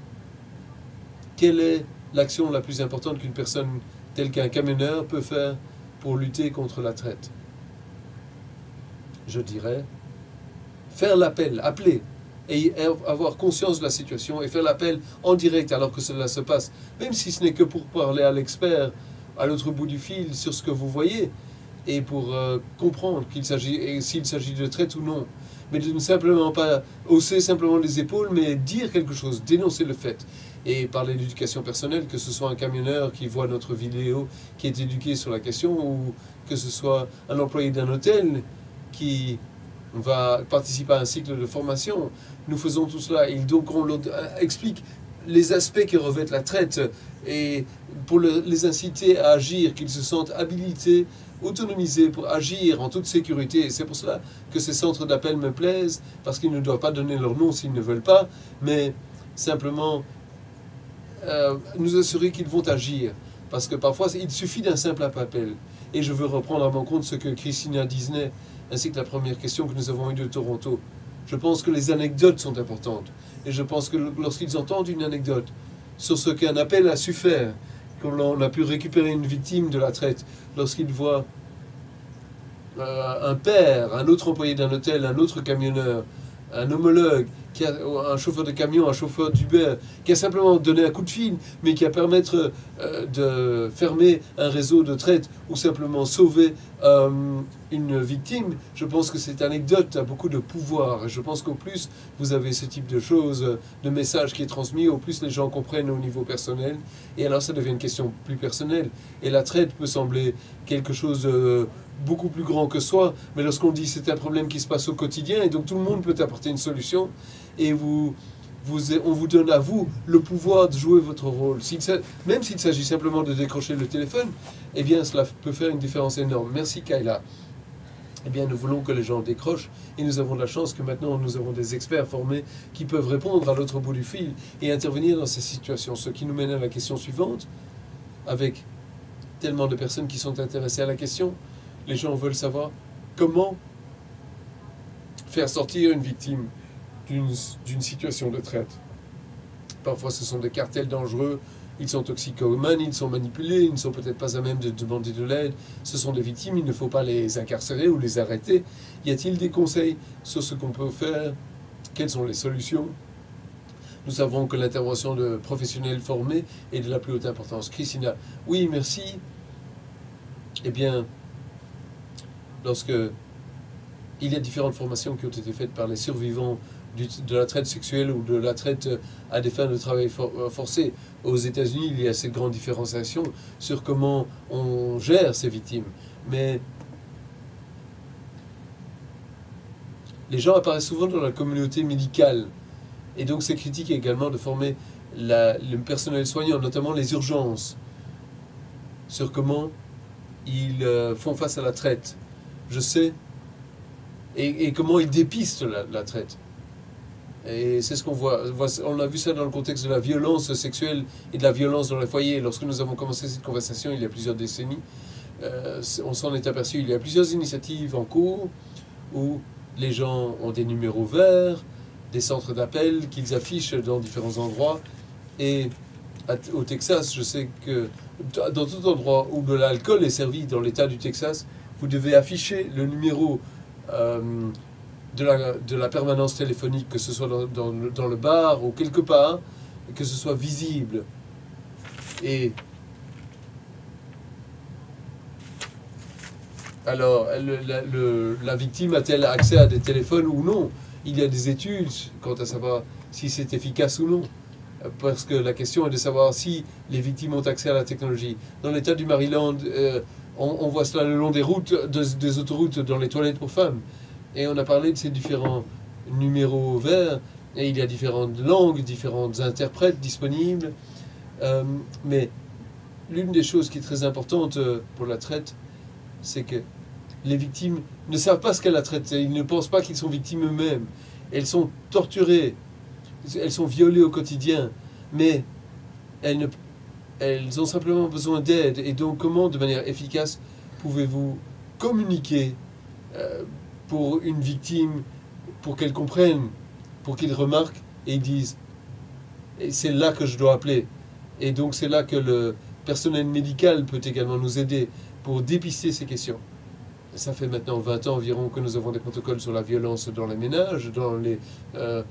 quelle est l'action la plus importante qu'une personne telle qu'un camionneur peut faire pour lutter contre la traite. Je dirais faire l'appel, appeler et avoir conscience de la situation et faire l'appel en direct alors que cela se passe, même si ce n'est que pour parler à l'expert à l'autre bout du fil sur ce que vous voyez et pour euh, comprendre s'il s'agit de traite ou non. Mais de ne simplement pas hausser simplement les épaules, mais dire quelque chose, dénoncer le fait. Et parler d'éducation personnelle, que ce soit un camionneur qui voit notre vidéo, qui est éduqué sur la question, ou que ce soit un employé d'un hôtel qui va participer à un cycle de formation. Nous faisons tout cela. Et donc on explique les aspects qui revêtent la traite et pour les inciter à agir, qu'ils se sentent habilités autonomisés pour agir en toute sécurité. Et c'est pour cela que ces centres d'appel me plaisent, parce qu'ils ne doivent pas donner leur nom s'ils ne veulent pas, mais simplement euh, nous assurer qu'ils vont agir. Parce que parfois, il suffit d'un simple appel. Et je veux reprendre à mon compte ce que Christina Disney, ainsi que la première question que nous avons eue de Toronto. Je pense que les anecdotes sont importantes. Et je pense que lorsqu'ils entendent une anecdote sur ce qu'un appel a su faire, on a pu récupérer une victime de la traite lorsqu'il voit euh, un père, un autre employé d'un hôtel, un autre camionneur, un homologue, qui a, un chauffeur de camion, un chauffeur d'Uber, qui a simplement donné un coup de fil, mais qui a permettre euh, de fermer un réseau de traite ou simplement sauver euh, une victime, je pense que cette anecdote a beaucoup de pouvoir. Je pense qu'au plus vous avez ce type de choses, de messages qui est transmis, au plus les gens comprennent au niveau personnel. Et alors ça devient une question plus personnelle. Et la traite peut sembler quelque chose de beaucoup plus grand que soi, mais lorsqu'on dit c'est un problème qui se passe au quotidien, et donc tout le monde peut apporter une solution, et vous, on vous donne à vous le pouvoir de jouer votre rôle. Même s'il s'agit simplement de décrocher le téléphone, eh bien cela peut faire une différence énorme. Merci Kayla. Eh bien, nous voulons que les gens décrochent et nous avons la chance que maintenant nous avons des experts formés qui peuvent répondre à l'autre bout du fil et intervenir dans ces situations. Ce qui nous mène à la question suivante, avec tellement de personnes qui sont intéressées à la question, les gens veulent savoir comment faire sortir une victime d'une situation de traite. Parfois, ce sont des cartels dangereux, ils sont toxicomanes, ils sont manipulés, ils ne sont peut-être pas à même de demander de l'aide. Ce sont des victimes, il ne faut pas les incarcérer ou les arrêter. Y a-t-il des conseils sur ce qu'on peut faire? Quelles sont les solutions? Nous savons que l'intervention de professionnels formés est de la plus haute importance. Christina, oui, merci. Eh bien, lorsque il y a différentes formations qui ont été faites par les survivants de la traite sexuelle ou de la traite à des fins de travail euh, forcé. Aux États-Unis, il y a cette grande différenciation sur comment on gère ces victimes. Mais les gens apparaissent souvent dans la communauté médicale. Et donc c'est critique également de former le personnel soignant, notamment les urgences, sur comment ils euh, font face à la traite. Je sais. Et, comment ils dépistent la traite. Et c'est ce qu'on voit. On a vu ça dans le contexte de la violence sexuelle et de la violence dans les foyers. Lorsque nous avons commencé cette conversation il y a plusieurs décennies, euh, on s'en est aperçu. Il y a plusieurs initiatives en cours où les gens ont des numéros verts, des centres d'appel qu'ils affichent dans différents endroits. Et au Texas, je sais que dans tout endroit où de l'alcool est servi dans l'État du Texas, vous devez afficher le numéro euh, de la, permanence téléphonique, que ce soit dans, le bar ou quelque part, que ce soit visible. Et alors, la, la victime a-t-elle accès à des téléphones ou non? Il y a des études quant à savoir si c'est efficace ou non. Parce que la question est de savoir si les victimes ont accès à la technologie. Dans l'État du Maryland, euh, on, voit cela le long des routes, des autoroutes, dans les toilettes pour femmes. Et on a parlé de ces différents numéros verts, et il y a différentes langues, différentes interprètes disponibles. Euh, mais l'une des choses qui est très importante euh, pour la traite, c'est que les victimes ne savent pas ce qu'est la traite. Ils ne pensent pas qu'ils sont victimes eux-mêmes. Elles sont torturées, elles sont violées au quotidien, mais elles, ne, elles ont simplement besoin d'aide. Et donc, comment, de manière efficace, pouvez-vous communiquer euh, pour une victime, pour qu'elle comprenne, pour qu'il remarque et dise et c'est là que je dois appeler. Et donc c'est là que le personnel médical peut également nous aider pour dépister ces questions. Ça fait maintenant 20 ans environ que nous avons des protocoles sur la violence dans les ménages, dans les euh,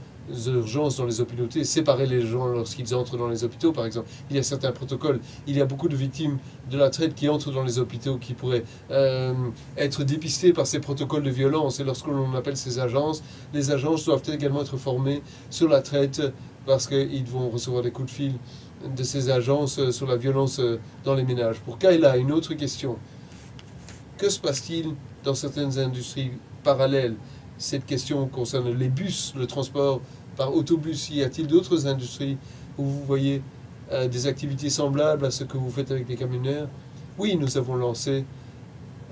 urgences dans les hôpitaux, séparer les gens lorsqu'ils entrent dans les hôpitaux, par exemple. Il y a certains protocoles. Il y a beaucoup de victimes de la traite qui entrent dans les hôpitaux qui pourraient euh, être dépistées par ces protocoles de violence. Et lorsque l'on appelle ces agences, les agences doivent également être formées sur la traite parce qu'ils vont recevoir des coups de fil de ces agences euh, sur la violence euh, dans les ménages. Pour Kayla, une autre question. Que se passe-t-il dans certaines industries parallèles? Cette question concerne les bus, le transport par autobus Y a-t-il d'autres industries où vous voyez euh, des activités semblables à ce que vous faites avec les camionneurs? Oui, nous avons lancé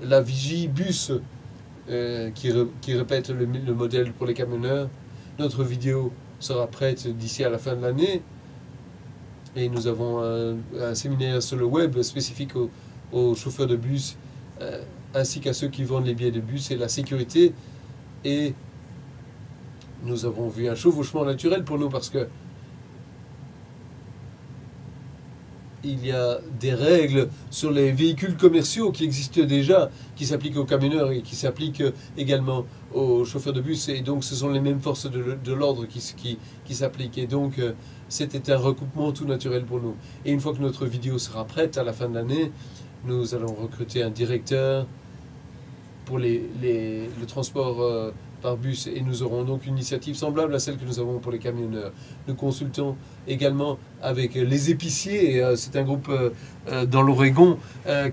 la Vigie Bus euh, qui, qui, répète le, le, modèle pour les camionneurs. Notre vidéo sera prête d'ici à la fin de l'année. Et nous avons un, séminaire sur le web spécifique aux, chauffeurs de bus euh, ainsi qu'à ceux qui vendent les billets de bus et la sécurité. Et nous avons vu un chevauchement naturel pour nous parce que il y a des règles sur les véhicules commerciaux qui existent déjà, qui s'appliquent aux camionneurs et qui s'appliquent également aux chauffeurs de bus. Et donc, ce sont les mêmes forces de, l'ordre qui, qui, s'appliquent. Et donc, euh, c'était un recoupement tout naturel pour nous. Et une fois que notre vidéo sera prête à la fin de l'année, nous allons recruter un directeur pour les, le transport euh, par bus et nous aurons donc une initiative semblable à celle que nous avons pour les camionneurs. Nous consultons également avec les épiciers, euh, c'est un groupe euh, dans l'Oregon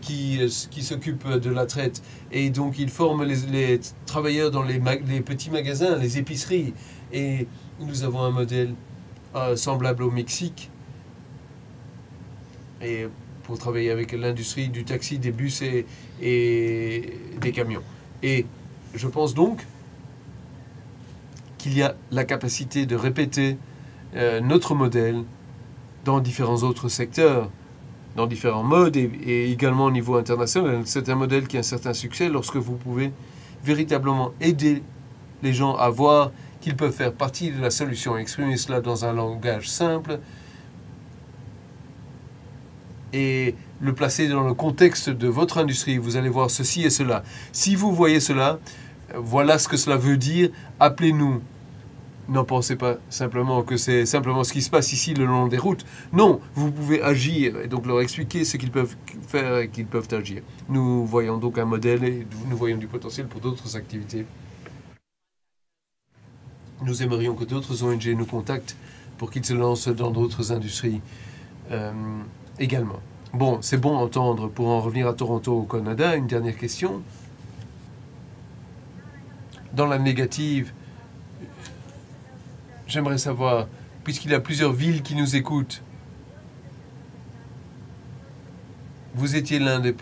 qui, qui s'occupe de la traite. Et donc ils forment les, travailleurs dans les, les, petits magasins, les épiceries. Et nous avons un modèle semblable au Mexique. Et pour travailler avec l'industrie du taxi, des bus et, et des camions. Et je pense donc qu'il y a la capacité de répéter euh, notre modèle dans différents autres secteurs, dans différents modes et, également au niveau international. C'est un modèle qui a un certain succès lorsque vous pouvez véritablement aider les gens à voir qu'ils peuvent faire partie de la solution, exprimer cela dans un langage simple et le placer dans le contexte de votre industrie. Vous allez voir ceci et cela. Si vous voyez cela, voilà ce que cela veut dire. Appelez-nous. N'en pensez pas simplement que c'est simplement ce qui se passe ici le long des routes. Non, vous pouvez agir et donc leur expliquer ce qu'ils peuvent faire et qu'ils peuvent agir. Nous voyons donc un modèle et nous voyons du potentiel pour d'autres activités. Nous aimerions que d'autres ONG nous contactent pour qu'ils se lancent dans d'autres industries euh, également. Bon, c'est bon à entendre. Pour en revenir à Toronto, au Canada, une dernière question. Dans la négative, j'aimerais savoir, puisqu'il y a plusieurs villes qui nous écoutent, vous étiez l'un des,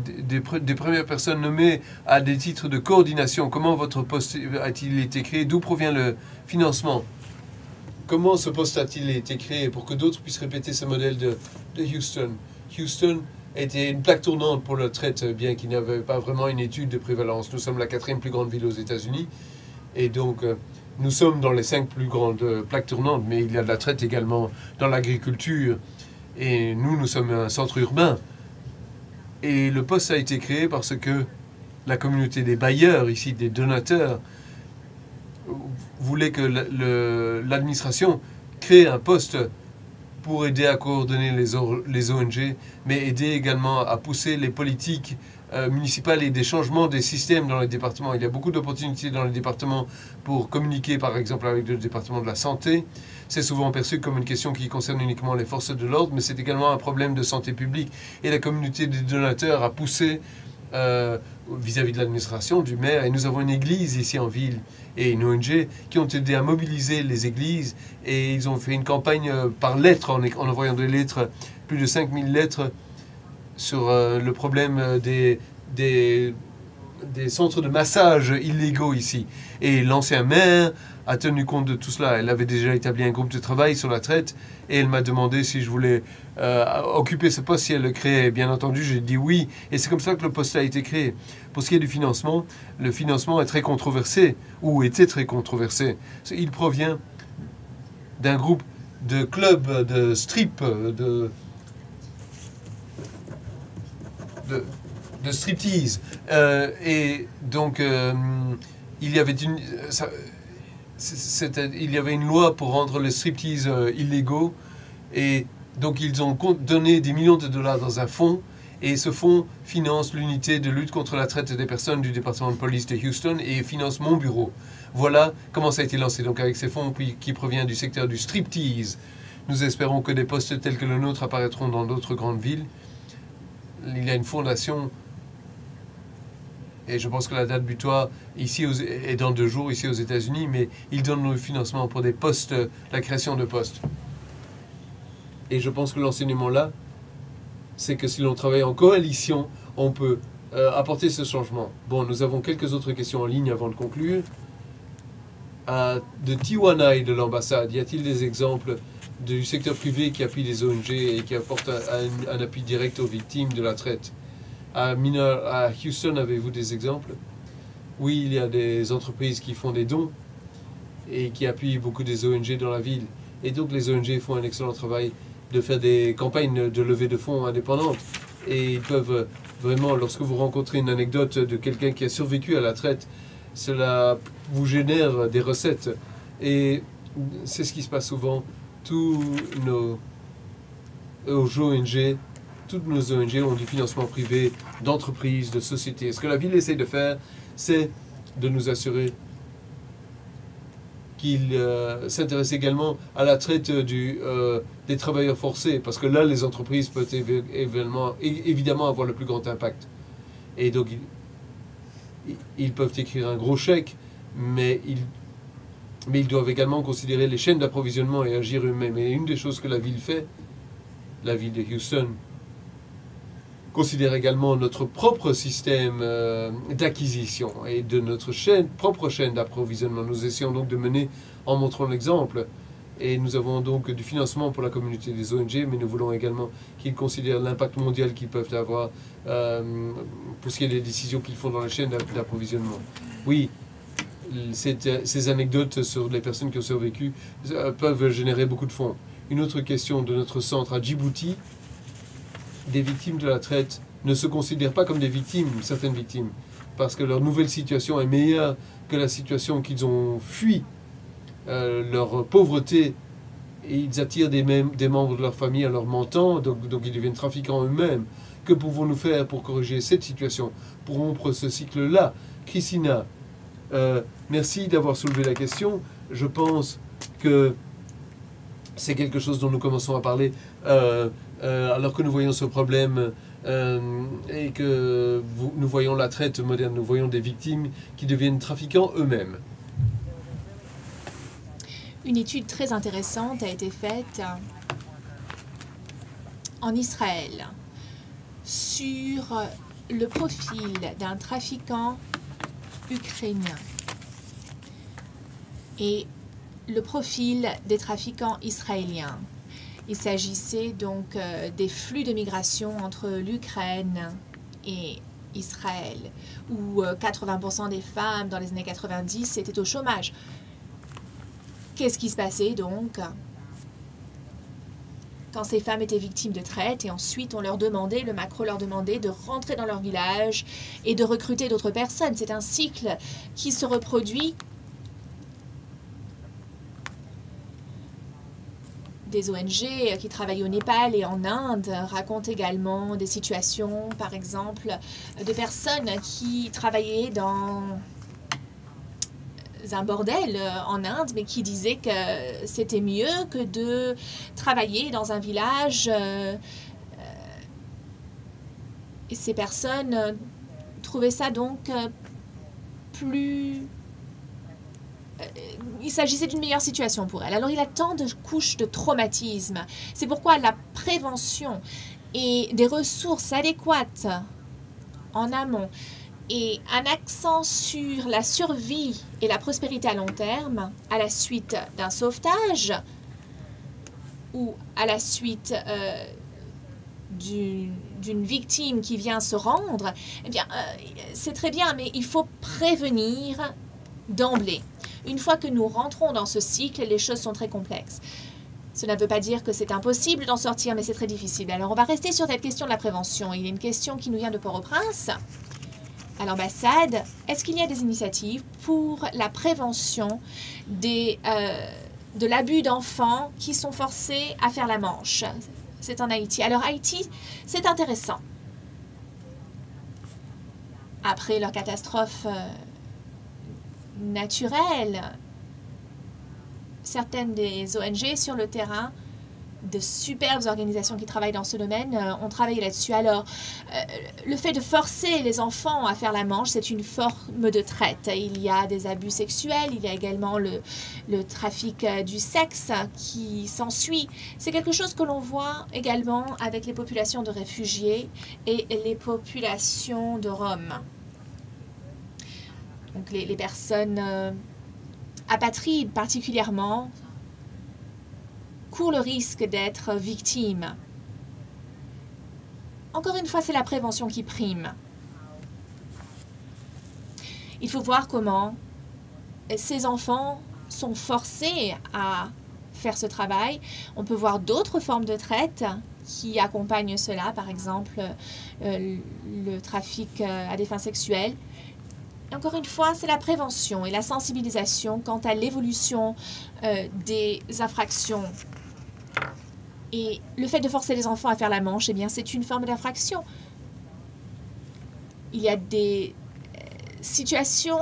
des, premières personnes nommées à des titres de coordination. Comment votre poste a-t-il été créé? D'où provient le financement? Comment ce poste a-t-il été créé pour que d'autres puissent répéter ce modèle de, Houston? Houston était une plaque tournante pour la traite, bien qu'il n'y avait pas vraiment une étude de prévalence. Nous sommes la quatrième plus grande ville aux États-Unis. Et donc, euh, nous sommes dans les cinq plus grandes euh, plaques tournantes, mais il y a de la traite également dans l'agriculture. Et nous, nous sommes un centre urbain. Et le poste a été créé parce que la communauté des bailleurs, ici des donateurs, voulait que l'administration crée un poste pour aider à coordonner les, ONG, mais aider également à pousser les politiques euh, municipales et des changements des systèmes dans les départements. Il y a beaucoup d'opportunités dans les départements pour communiquer, par exemple, avec le département de la santé. C'est souvent perçu comme une question qui concerne uniquement les forces de l'ordre, mais c'est également un problème de santé publique. Et la communauté des donateurs a poussé euh, vis-à-vis de l'administration, du maire. Et nous avons une église ici en ville et une ONG qui ont aidé à mobiliser les églises. Et ils ont fait une campagne euh, par lettres, en, envoyant des lettres, plus de 5000 lettres sur euh, le problème des, des centres de massage illégaux ici. Et l'ancien maire a tenu compte de tout cela. Elle avait déjà établi un groupe de travail sur la traite et elle m'a demandé si je voulais euh, occuper ce poste si elle le créait. Bien entendu, j'ai dit oui et c'est comme ça que le poste a été créé. Pour ce qui est du financement, le financement est très controversé ou était très controversé. Il provient d'un groupe de clubs de strip, de, de, striptease. Euh, et donc, euh, il y avait une il y avait une loi pour rendre les striptease euh, illégaux. Et donc, ils ont donné des millions de dollars dans un fonds. Et ce fonds finance l'unité de lutte contre la traite des personnes du département de police de Houston et finance mon bureau. Voilà comment ça a été lancé. Donc, avec ces fonds qui proviennent du secteur du striptease, nous espérons que des postes tels que le nôtre apparaîtront dans d'autres grandes villes. Il y a une fondation et je pense que la date butoir ici est dans deux jours ici aux États-Unis, mais ils donnent le financement pour des postes, la création de postes. Et je pense que l'enseignement là, c'est que si l'on travaille en coalition, on peut euh, apporter ce changement. Bon, nous avons quelques autres questions en ligne avant de conclure. de Tijuana et de l'ambassade, y a-t-il des exemples du secteur privé qui appuie les ONG et qui apporte un appui direct aux victimes de la traite? À, Houston, avez-vous des exemples? Oui, il y a des entreprises qui font des dons et qui appuient beaucoup des ONG dans la ville. Et donc les ONG font un excellent travail de faire des campagnes de levée de fonds indépendantes. Et ils peuvent vraiment, lorsque vous rencontrez une anecdote de quelqu'un qui a survécu à la traite, cela vous génère des recettes. Et c'est ce qui se passe souvent. Tous nos ONG toutes nos ONG ont du financement privé, d'entreprises, de sociétés. Ce que la ville essaie de faire, c'est de nous assurer qu'il euh, s'intéresse également à la traite euh, des travailleurs forcés, parce que là, les entreprises peuvent évidemment, avoir le plus grand impact. Et donc, ils, ils peuvent écrire un gros chèque, mais ils, mais ils doivent également considérer les chaînes d'approvisionnement et agir eux-mêmes. Et une des choses que la ville fait, la ville de Houston, considère également notre propre système euh, d'acquisition et de notre propre chaîne d'approvisionnement. Nous essayons donc de mener en montrant l'exemple. Et nous avons donc du financement pour la communauté des ONG, mais nous voulons également qu'ils considèrent l'impact mondial qu'ils peuvent avoir euh, pour ce qui est des décisions qu'ils font dans la chaîne d'approvisionnement. Oui, ces anecdotes sur les personnes qui ont survécu peuvent générer beaucoup de fonds. Une autre question de notre centre à Djibouti, des victimes de la traite ne se considèrent pas comme des victimes, certaines victimes, parce que leur nouvelle situation est meilleure que la situation qu'ils ont fui, euh, leur pauvreté, et ils attirent des, membres de leur famille en leur mentant, donc, ils deviennent trafiquants eux-mêmes. Que pouvons-nous faire pour corriger cette situation, pour rompre ce cycle-là? Christina, euh, merci d'avoir soulevé la question. Je pense que c'est quelque chose dont nous commençons à parler euh, alors que nous voyons ce problème et que nous voyons la traite moderne, nous voyons des victimes qui deviennent trafiquants eux-mêmes. Une étude très intéressante a été faite en Israël sur le profil d'un trafiquant ukrainien et le profil des trafiquants israéliens. Il s'agissait donc euh, des flux de migration entre l'Ukraine et Israël, où 80% euh, des femmes dans les années 90 étaient au chômage. Qu'est-ce qui se passait donc quand ces femmes étaient victimes de traite et ensuite on leur demandait, le macro leur demandait de rentrer dans leur village et de recruter d'autres personnes? C'est un cycle qui se reproduit des ONG qui travaillent au Népal et en Inde racontent également des situations, par exemple, de personnes qui travaillaient dans un bordel euh, en Inde, mais qui disait que c'était mieux que de travailler dans un village. Euh, euh, ces personnes trouvaient ça donc plus... Il s'agissait d'une meilleure situation pour elles. Alors il a tant de couches de traumatisme. C'est pourquoi la prévention et des ressources adéquates en amont et un accent sur la survie et la prospérité à long terme à la suite d'un sauvetage ou à la suite euh, d'une victime qui vient se rendre, eh bien, euh, c'est très bien, mais il faut prévenir d'emblée. Une fois que nous rentrons dans ce cycle, les choses sont très complexes. Cela ne veut pas dire que c'est impossible d'en sortir, mais c'est très difficile. Alors, on va rester sur cette question de la prévention. Il y a une question qui nous vient de Port-au-Prince à l'ambassade, est-ce qu'il y a des initiatives pour la prévention des, euh, de l'abus d'enfants qui sont forcés à faire la manche? C'est en Haïti. Alors Haïti, c'est intéressant. Après leur catastrophe euh, naturelle, certaines des ONG sur le terrain de superbes organisations qui travaillent dans ce domaine euh, ont travaillé là-dessus. Alors, euh, le fait de forcer les enfants à faire la manche, c'est une forme de traite. Il y a des abus sexuels, il y a également le, le trafic euh, du sexe qui s'ensuit. C'est quelque chose que l'on voit également avec les populations de réfugiés et les populations de Roms. Donc, les, personnes apatrides particulièrement court le risque d'être victime. Encore une fois, c'est la prévention qui prime. Il faut voir comment ces enfants sont forcés à faire ce travail. On peut voir d'autres formes de traite qui accompagnent cela, par exemple euh, le trafic euh, à des fins sexuelles. Encore une fois, c'est la prévention et la sensibilisation quant à l'évolution euh, des infractions et le fait de forcer les enfants à faire la manche, eh bien, c'est une forme d'infraction. Il y a des euh, situations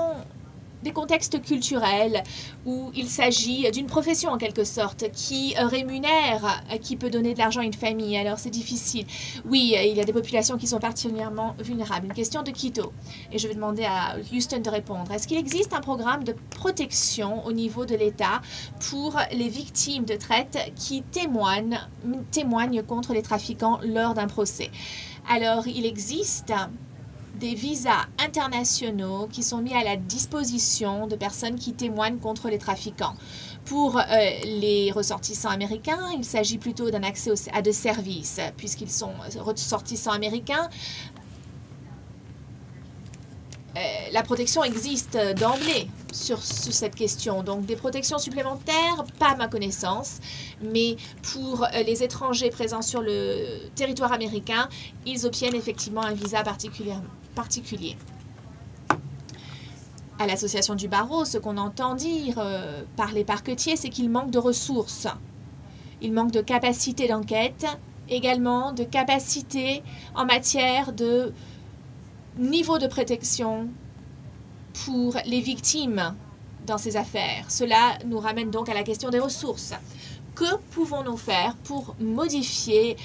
des contextes culturels où il s'agit d'une profession en quelque sorte qui rémunère, qui peut donner de l'argent à une famille. Alors c'est difficile. Oui, il y a des populations qui sont particulièrement vulnérables. Une question de Quito. Et je vais demander à Houston de répondre. Est-ce qu'il existe un programme de protection au niveau de l'État pour les victimes de traite qui témoignent, témoignent contre les trafiquants lors d'un procès? Alors, il existe des visas internationaux qui sont mis à la disposition de personnes qui témoignent contre les trafiquants. Pour euh, les ressortissants américains, il s'agit plutôt d'un accès à des services, puisqu'ils sont ressortissants américains. Euh, la protection existe d'emblée sur, cette question. Donc des protections supplémentaires, pas ma connaissance, mais pour euh, les étrangers présents sur le territoire américain, ils obtiennent effectivement un visa particulier. À l'association du barreau, ce qu'on entend dire euh, par les parquetiers, c'est qu'il manque de ressources. Il manque de capacité d'enquête, également de capacité en matière de niveau de protection pour les victimes dans ces affaires. Cela nous ramène donc à la question des ressources. Que pouvons-nous faire pour modifier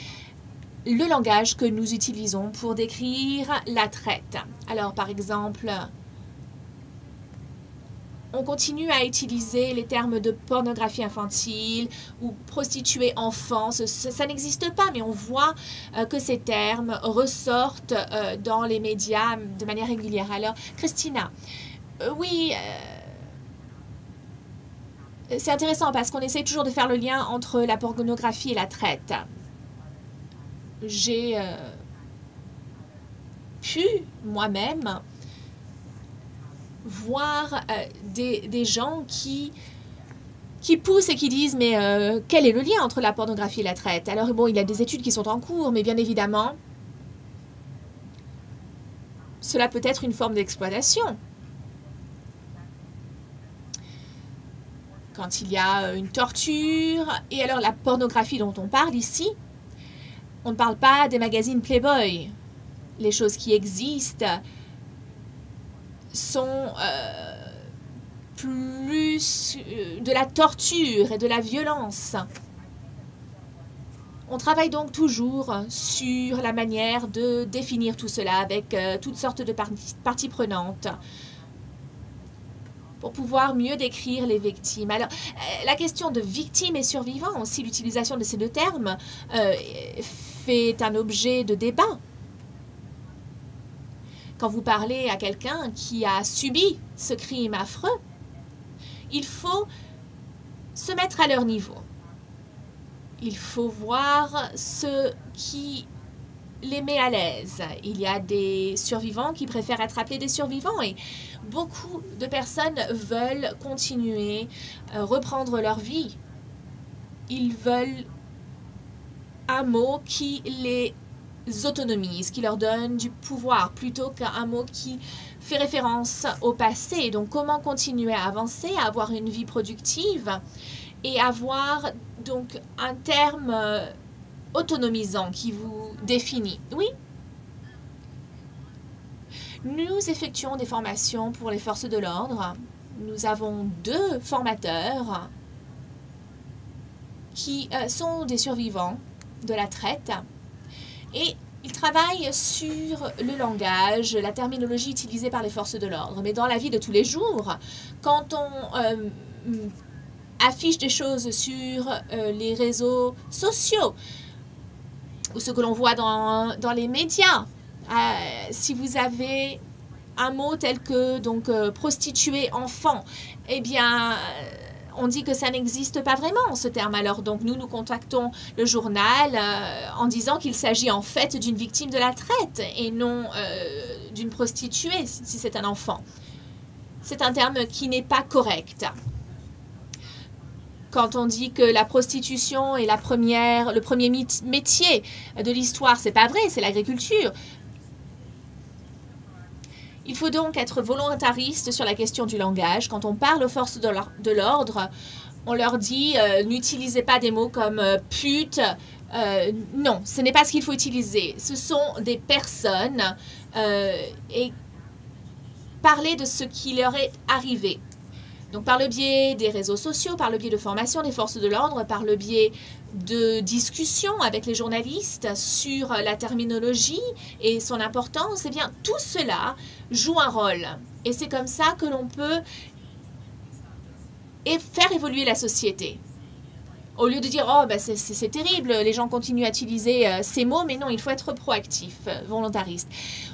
le langage que nous utilisons pour décrire la traite? Alors, par exemple, on continue à utiliser les termes de pornographie infantile ou prostituée enfant. Ça, n'existe pas, mais on voit euh, que ces termes ressortent euh, dans les médias de manière régulière. Alors, Christina, euh, oui, c'est intéressant parce qu'on essaie toujours de faire le lien entre la pornographie et la traite. J'ai pu moi-même voir euh, des, des, gens qui, qui poussent et qui disent mais euh, quel est le lien entre la pornographie et la traite? Alors bon, il y a des études qui sont en cours, mais bien évidemment, cela peut être une forme d'exploitation. Quand il y a euh, une torture, et alors la pornographie dont on parle ici, on ne parle pas des magazines Playboy, les choses qui existent, sont euh, plus euh, de la torture et de la violence. On travaille donc toujours sur la manière de définir tout cela avec euh, toutes sortes de parties, prenantes pour pouvoir mieux décrire les victimes. Alors, la question de victime et survivant, aussi l'utilisation de ces deux termes, fait un objet de débat quand vous parlez à quelqu'un qui a subi ce crime affreux, il faut se mettre à leur niveau. Il faut voir ce qui les met à l'aise. Il y a des survivants qui préfèrent être appelés des survivants et beaucoup de personnes veulent continuer, euh, reprendre leur vie. Ils veulent un mot qui les autonomise, qui leur donne du pouvoir plutôt qu'un mot qui fait référence au passé. Donc comment continuer à avancer, à avoir une vie productive et avoir donc un terme euh, autonomisant qui vous définit? Oui Nous effectuons des formations pour les forces de l'ordre. Nous avons deux formateurs qui euh, sont des survivants de la traite et il travaille sur le langage, la terminologie utilisée par les forces de l'ordre. Mais dans la vie de tous les jours, quand on euh, affiche des choses sur euh, les réseaux sociaux, ou ce que l'on voit dans, dans, les médias, euh, si vous avez un mot tel que donc prostituée enfant, eh bien on dit que ça n'existe pas vraiment, ce terme. Alors, donc, nous, nous contactons le journal euh, en disant qu'il s'agit en fait d'une victime de la traite et non euh, d'une prostituée, si c'est un enfant. C'est un terme qui n'est pas correct. Quand on dit que la prostitution est la première, le premier métier de l'histoire, c'est pas vrai, c'est l'agriculture. Il faut donc être volontariste sur la question du langage. Quand on parle aux forces de l'ordre, on leur dit euh, n'utilisez pas des mots comme euh, pute. Euh, non, ce n'est pas ce qu'il faut utiliser. Ce sont des personnes et parler de ce qui leur est arrivé. Donc par le biais des réseaux sociaux, par le biais de formation des forces de l'ordre, par le biais de discussions avec les journalistes sur la terminologie et son importance, eh bien tout cela joue un rôle. Et c'est comme ça que l'on peut faire évoluer la société. Au lieu de dire « Oh, ben c'est terrible, les gens continuent à utiliser euh, ces mots », mais non, il faut être proactif, euh, volontariste.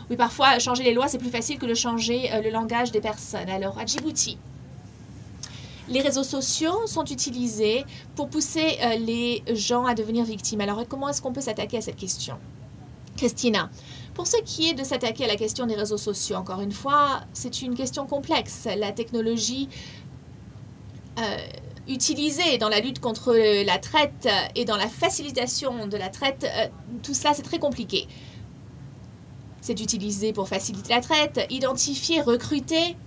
Oui, parfois, changer les lois, c'est plus facile que de changer euh, le langage des personnes. Alors, à Djibouti, les réseaux sociaux sont utilisés pour pousser les gens à devenir victimes. Alors, comment est-ce qu'on peut s'attaquer à cette question? Christina, pour ce qui est de s'attaquer à la question des réseaux sociaux, encore une fois, c'est une question complexe. La technologie euh, utilisée dans la lutte contre la traite et dans la facilitation de la traite, euh, tout cela c'est très compliqué. C'est utilisé pour faciliter la traite, identifier, recruter.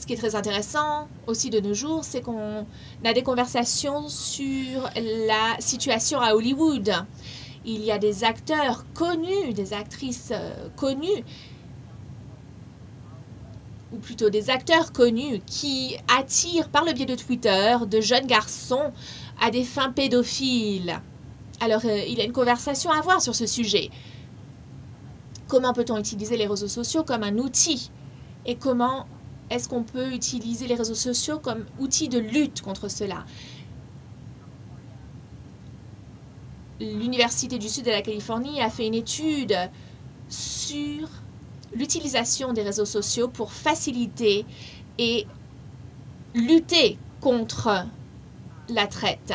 Ce qui est très intéressant aussi de nos jours, c'est qu'on a des conversations sur la situation à Hollywood il y a des acteurs connus, des actrices euh, connues, ou plutôt des acteurs connus qui attirent par le biais de Twitter de jeunes garçons à des fins pédophiles. Alors, euh, il y a une conversation à avoir sur ce sujet. Comment peut-on utiliser les réseaux sociaux comme un outil Et comment est-ce qu'on peut utiliser les réseaux sociaux comme outil de lutte contre cela? l'Université du Sud de la Californie a fait une étude sur l'utilisation des réseaux sociaux pour faciliter et lutter contre la traite.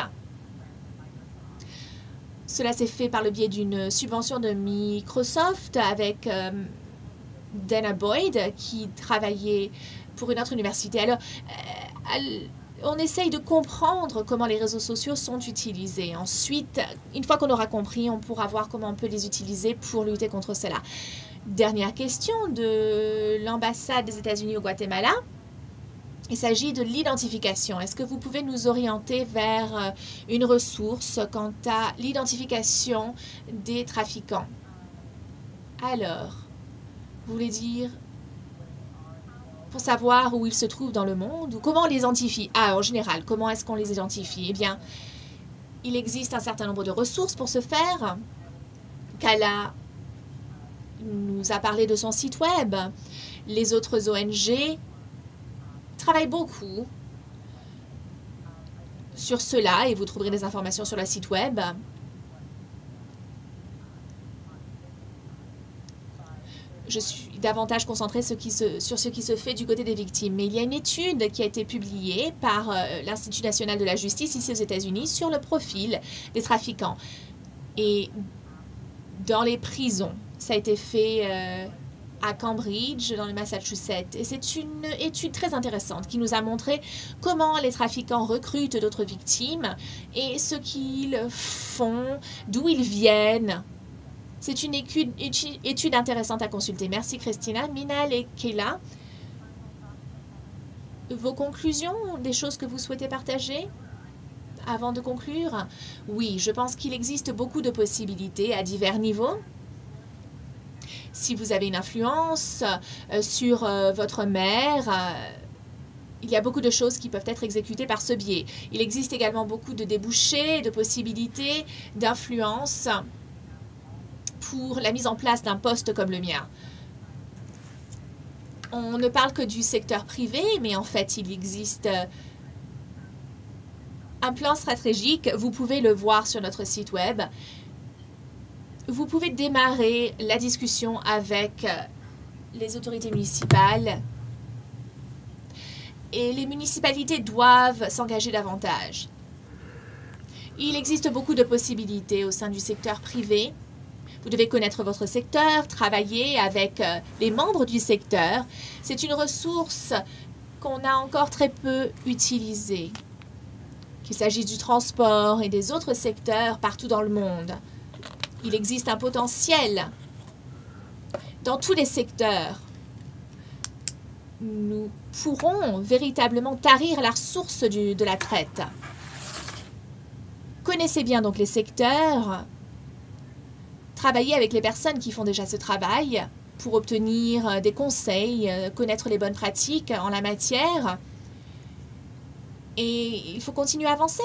Cela s'est fait par le biais d'une subvention de Microsoft avec euh, Dana Boyd qui travaillait pour une autre université. Alors, euh, on essaye de comprendre comment les réseaux sociaux sont utilisés. Ensuite, une fois qu'on aura compris, on pourra voir comment on peut les utiliser pour lutter contre cela. Dernière question de l'ambassade des États-Unis au Guatemala. Il s'agit de l'identification. Est-ce que vous pouvez nous orienter vers euh, une ressource quant à l'identification des trafiquants? Alors, vous voulez dire pour savoir où ils se trouvent dans le monde ou comment on les identifie? Ah, en général, comment est-ce qu'on les identifie? Eh bien, il existe un certain nombre de ressources pour ce faire. Kala nous a parlé de son site web. Les autres ONG travaillent beaucoup sur cela et vous trouverez des informations sur le site web. Je suis davantage concentrée sur ce qui se fait du côté des victimes. Mais il y a une étude qui a été publiée par euh, l'Institut national de la justice ici aux États-Unis sur le profil des trafiquants. Et dans les prisons, ça a été fait euh, à Cambridge, dans le Massachusetts. Et c'est une étude très intéressante qui nous a montré comment les trafiquants recrutent d'autres victimes et ce qu'ils font, d'où ils viennent, c'est une étude, intéressante à consulter. Merci Christina. Minal et Kayla, vos conclusions, des choses que vous souhaitez partager avant de conclure? Oui, je pense qu'il existe beaucoup de possibilités à divers niveaux. Si vous avez une influence euh, sur euh, votre mère, euh, il y a beaucoup de choses qui peuvent être exécutées par ce biais. Il existe également beaucoup de débouchés, de possibilités d'influence pour la mise en place d'un poste comme le mien. On ne parle que du secteur privé, mais en fait, il existe euh, un plan stratégique. Vous pouvez le voir sur notre site web. Vous pouvez démarrer la discussion avec euh, les autorités municipales et les municipalités doivent s'engager davantage. Il existe beaucoup de possibilités au sein du secteur privé vous devez connaître votre secteur, travailler avec euh, les membres du secteur. C'est une ressource qu'on a encore très peu utilisée. Qu'il s'agisse du transport et des autres secteurs partout dans le monde. Il existe un potentiel dans tous les secteurs. Nous pourrons véritablement tarir la ressource de la traite. Connaissez bien donc les secteurs travailler avec les personnes qui font déjà ce travail pour obtenir euh, des conseils, euh, connaître les bonnes pratiques en la matière. Et il faut continuer à avancer.